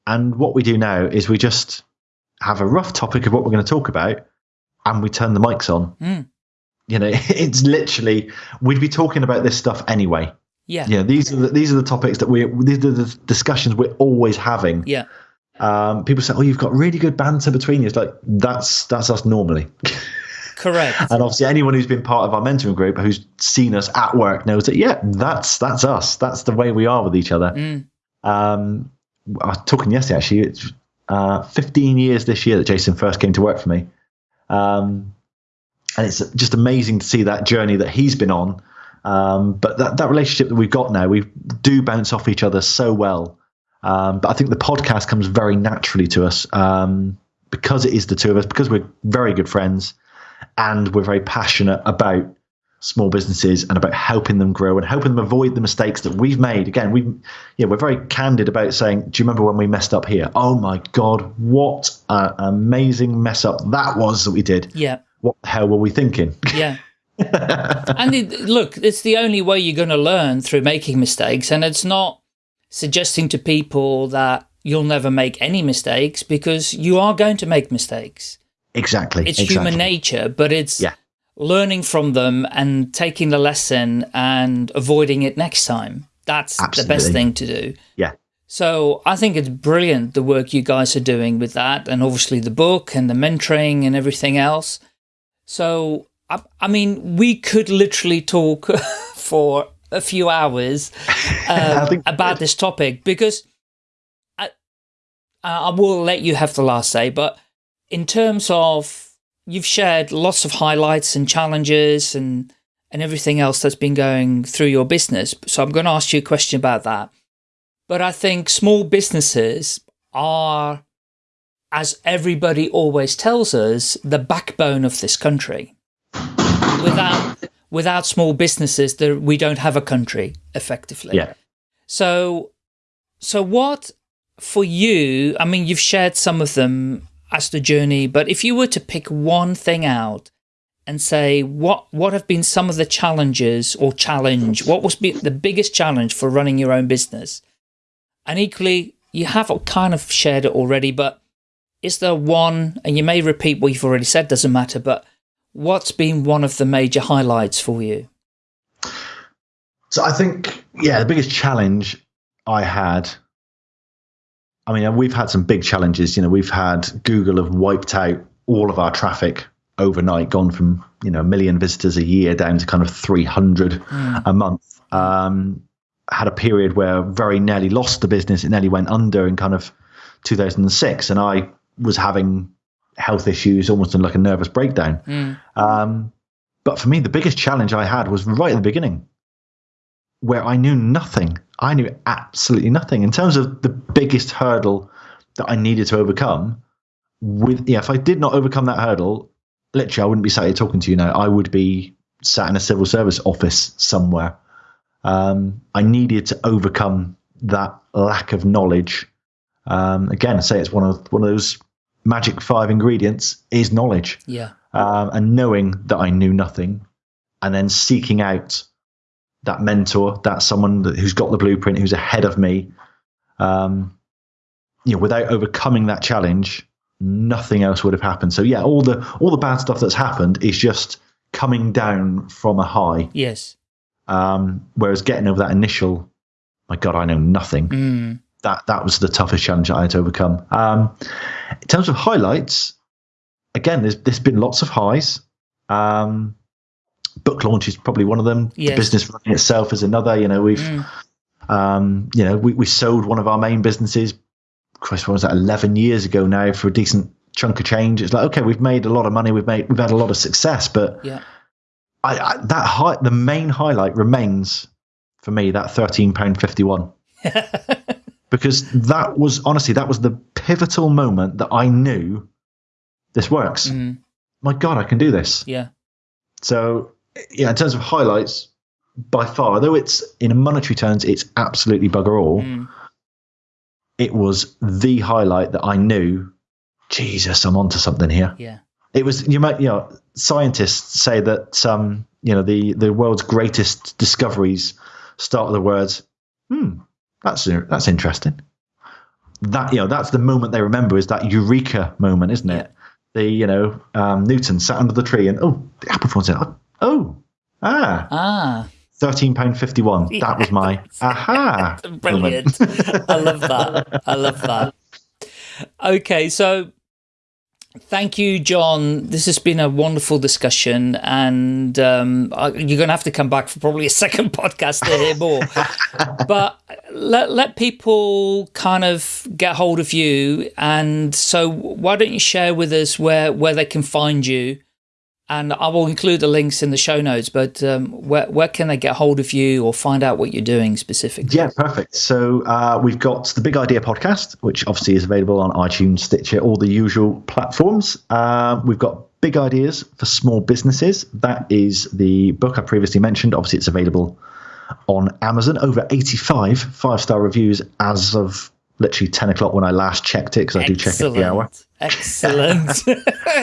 and what we do now is we just have a rough topic of what we're going to talk about, and we turn the mics on. Mm. You know, it's literally we'd be talking about this stuff anyway. Yeah. Yeah, these are the, these are the topics that we these are the discussions we're always having. Yeah. Um, people say, "Oh, you've got really good banter between you." It's like that's that's us normally. Correct. and obviously, anyone who's been part of our mentoring group who's seen us at work knows that yeah, that's that's us. That's the way we are with each other. Mm. Um, I was talking yesterday actually. It's uh, 15 years this year that Jason first came to work for me, um, and it's just amazing to see that journey that he's been on. Um, but that, that relationship that we've got now, we do bounce off each other so well. Um, but I think the podcast comes very naturally to us um, because it is the two of us, because we're very good friends, and we're very passionate about small businesses and about helping them grow and helping them avoid the mistakes that we've made. Again, we yeah, we're very candid about saying, "Do you remember when we messed up here? Oh my god, what an amazing mess up that was that we did! Yeah. What the hell were we thinking?" Yeah. and it, look, it's the only way you're going to learn through making mistakes. And it's not suggesting to people that you'll never make any mistakes because you are going to make mistakes. exactly. It's exactly. human nature, but it's Yeah. Learning from them and taking the lesson and avoiding it next time. That's the best thing to do. Yeah. So I think it's brilliant the work you guys are doing with that, and obviously the book and the mentoring and everything else. So I, I mean, we could literally talk for a few hours um, about this topic because I, I will let you have the last say. But in terms of you've shared lots of highlights and challenges and and everything else that's been going through your business. So I'm going to ask you a question about that. But I think small businesses are, as everybody always tells us, the backbone of this country. Without without small businesses, there, we don't have a country effectively. Yeah. So, so what for you? I mean, you've shared some of them as the journey, but if you were to pick one thing out and say what what have been some of the challenges or challenge, what was the biggest challenge for running your own business? And equally, you have kind of shared it already, but is there one? And you may repeat what you've already said, doesn't matter. But what's been one of the major highlights for you? So I think, yeah, the biggest challenge I had. I mean, we've had some big challenges. You know, we've had Google have wiped out all of our traffic overnight, gone from you know a million visitors a year down to kind of three hundred a month. Um, had a period where very nearly lost the business. It nearly went under in kind of 2006, and I was having health issues, almost in like a nervous breakdown. Um, But for me, the biggest challenge I had was right at the beginning, where I knew nothing. I knew absolutely nothing in terms of the biggest hurdle that I needed to overcome. With yeah, if I did not overcome that hurdle, literally, I wouldn't be sat here talking to you now. I would be sat in a civil service office somewhere. Um, I needed to overcome that lack of knowledge. Um, again, I say it's one of one of those magic five ingredients is knowledge. Yeah. Um, and knowing that I knew nothing, and then seeking out that mentor, that someone that, who's got the blueprint, who's ahead of me. Um, you know, without overcoming that challenge, nothing else would have happened. So yeah, all the all the bad stuff that's happened is just coming down from a high. Yes. Um, whereas getting over that initial, my God, I know nothing. Mm. That that was the toughest challenge I had to overcome. Um, in terms of highlights, again, there's there's been lots of highs. Um, book launch is probably one of them. Yes. The business running itself is another. You know, we've Mm. um, you know we we sold one of our main businesses. Christ, what was that? Eleven years ago now for a decent chunk of change. It's like okay, we've made a lot of money. We've made we've had a lot of success, but Yeah. I, I that high, the main highlight remains for me that thirteen pound fifty one because that was honestly that was the pivotal moment that I knew this works. Mm. My God, I can do this. Yeah. So yeah, in terms of highlights, by far, though it's in monetary terms, it's absolutely bugger all. Mm. It was the highlight that I knew. Jesus, I'm onto something here. Yeah. It was you might you know scientists say that um you know the the world's greatest discoveries start with the words hmm that's that's interesting that you know that's the moment they remember is that eureka moment isn't it the you know um, Newton sat under the tree and oh the apple falls out oh ah Ah. thirteen pound fifty one that was my aha. Brilliant. I love that. I love that. Okay, so thank you, John. This has been a wonderful discussion, and um, you're going to have to come back for probably a second podcast to hear more. but let let people kind of get hold of you, and so why don't you share with us where where they can find you? And I will include the links in the show notes. But um, where where can they get hold of you or find out what you're doing specifically? Yeah, perfect. So uh, we've got the Big Idea podcast, which obviously is available on iTunes, Stitcher, all the usual platforms. Uh, we've got Big Ideas for Small Businesses. That is the book I previously mentioned. Obviously, it's available on Amazon. Over 85 five star reviews as of literally 10 o'clock when I last checked it, because I do check it every hour. Excellent.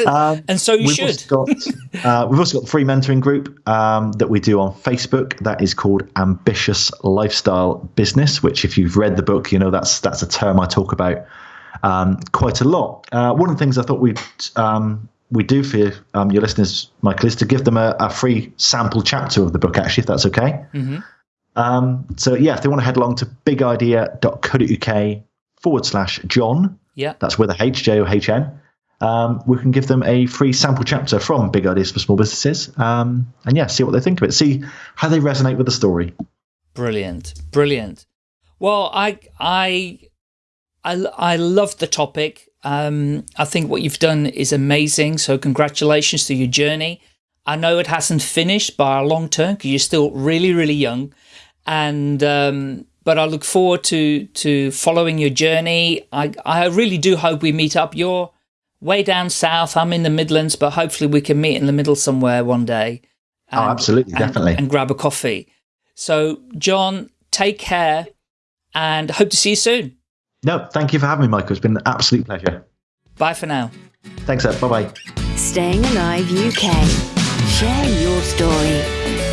Um, and so you we've should. Also got, uh, we've also got the free mentoring group um, that we do on Facebook. That is called Ambitious Lifestyle Business. Which, if you've read the book, you know that's that's a term I talk about um, quite a lot. Uh, one of the things I thought we'd um, we do for um, your listeners, Michael, is to give them a, a free sample chapter of the book. Actually, if that's okay. Um, so yeah, if they want to head along to bigidea.co.uk forward slash John, Yeah. that's with a H, J O H N. Um, we can give them a free sample chapter from Big Ideas for Small Businesses. Um, and yeah, see what they think of it. See how they resonate with the story. Brilliant. Brilliant. Well, I I I I love the topic. Um, I think what you've done is amazing. So congratulations to your journey. I know it hasn't finished by a long term because you're still really, really young. And um, but I look forward to to following your journey. I I really do hope we meet up. You're way down south. I'm in the Midlands, but hopefully we can meet in the middle somewhere one day. Oh, absolutely, and- definitely. and grab a coffee. So, John, take care and hope to see you soon. No, thank you for having me, Michael. It's been an absolute pleasure. Bye for now. Thanks, Ed. Bye bye. Staying Alive UK. Share your story.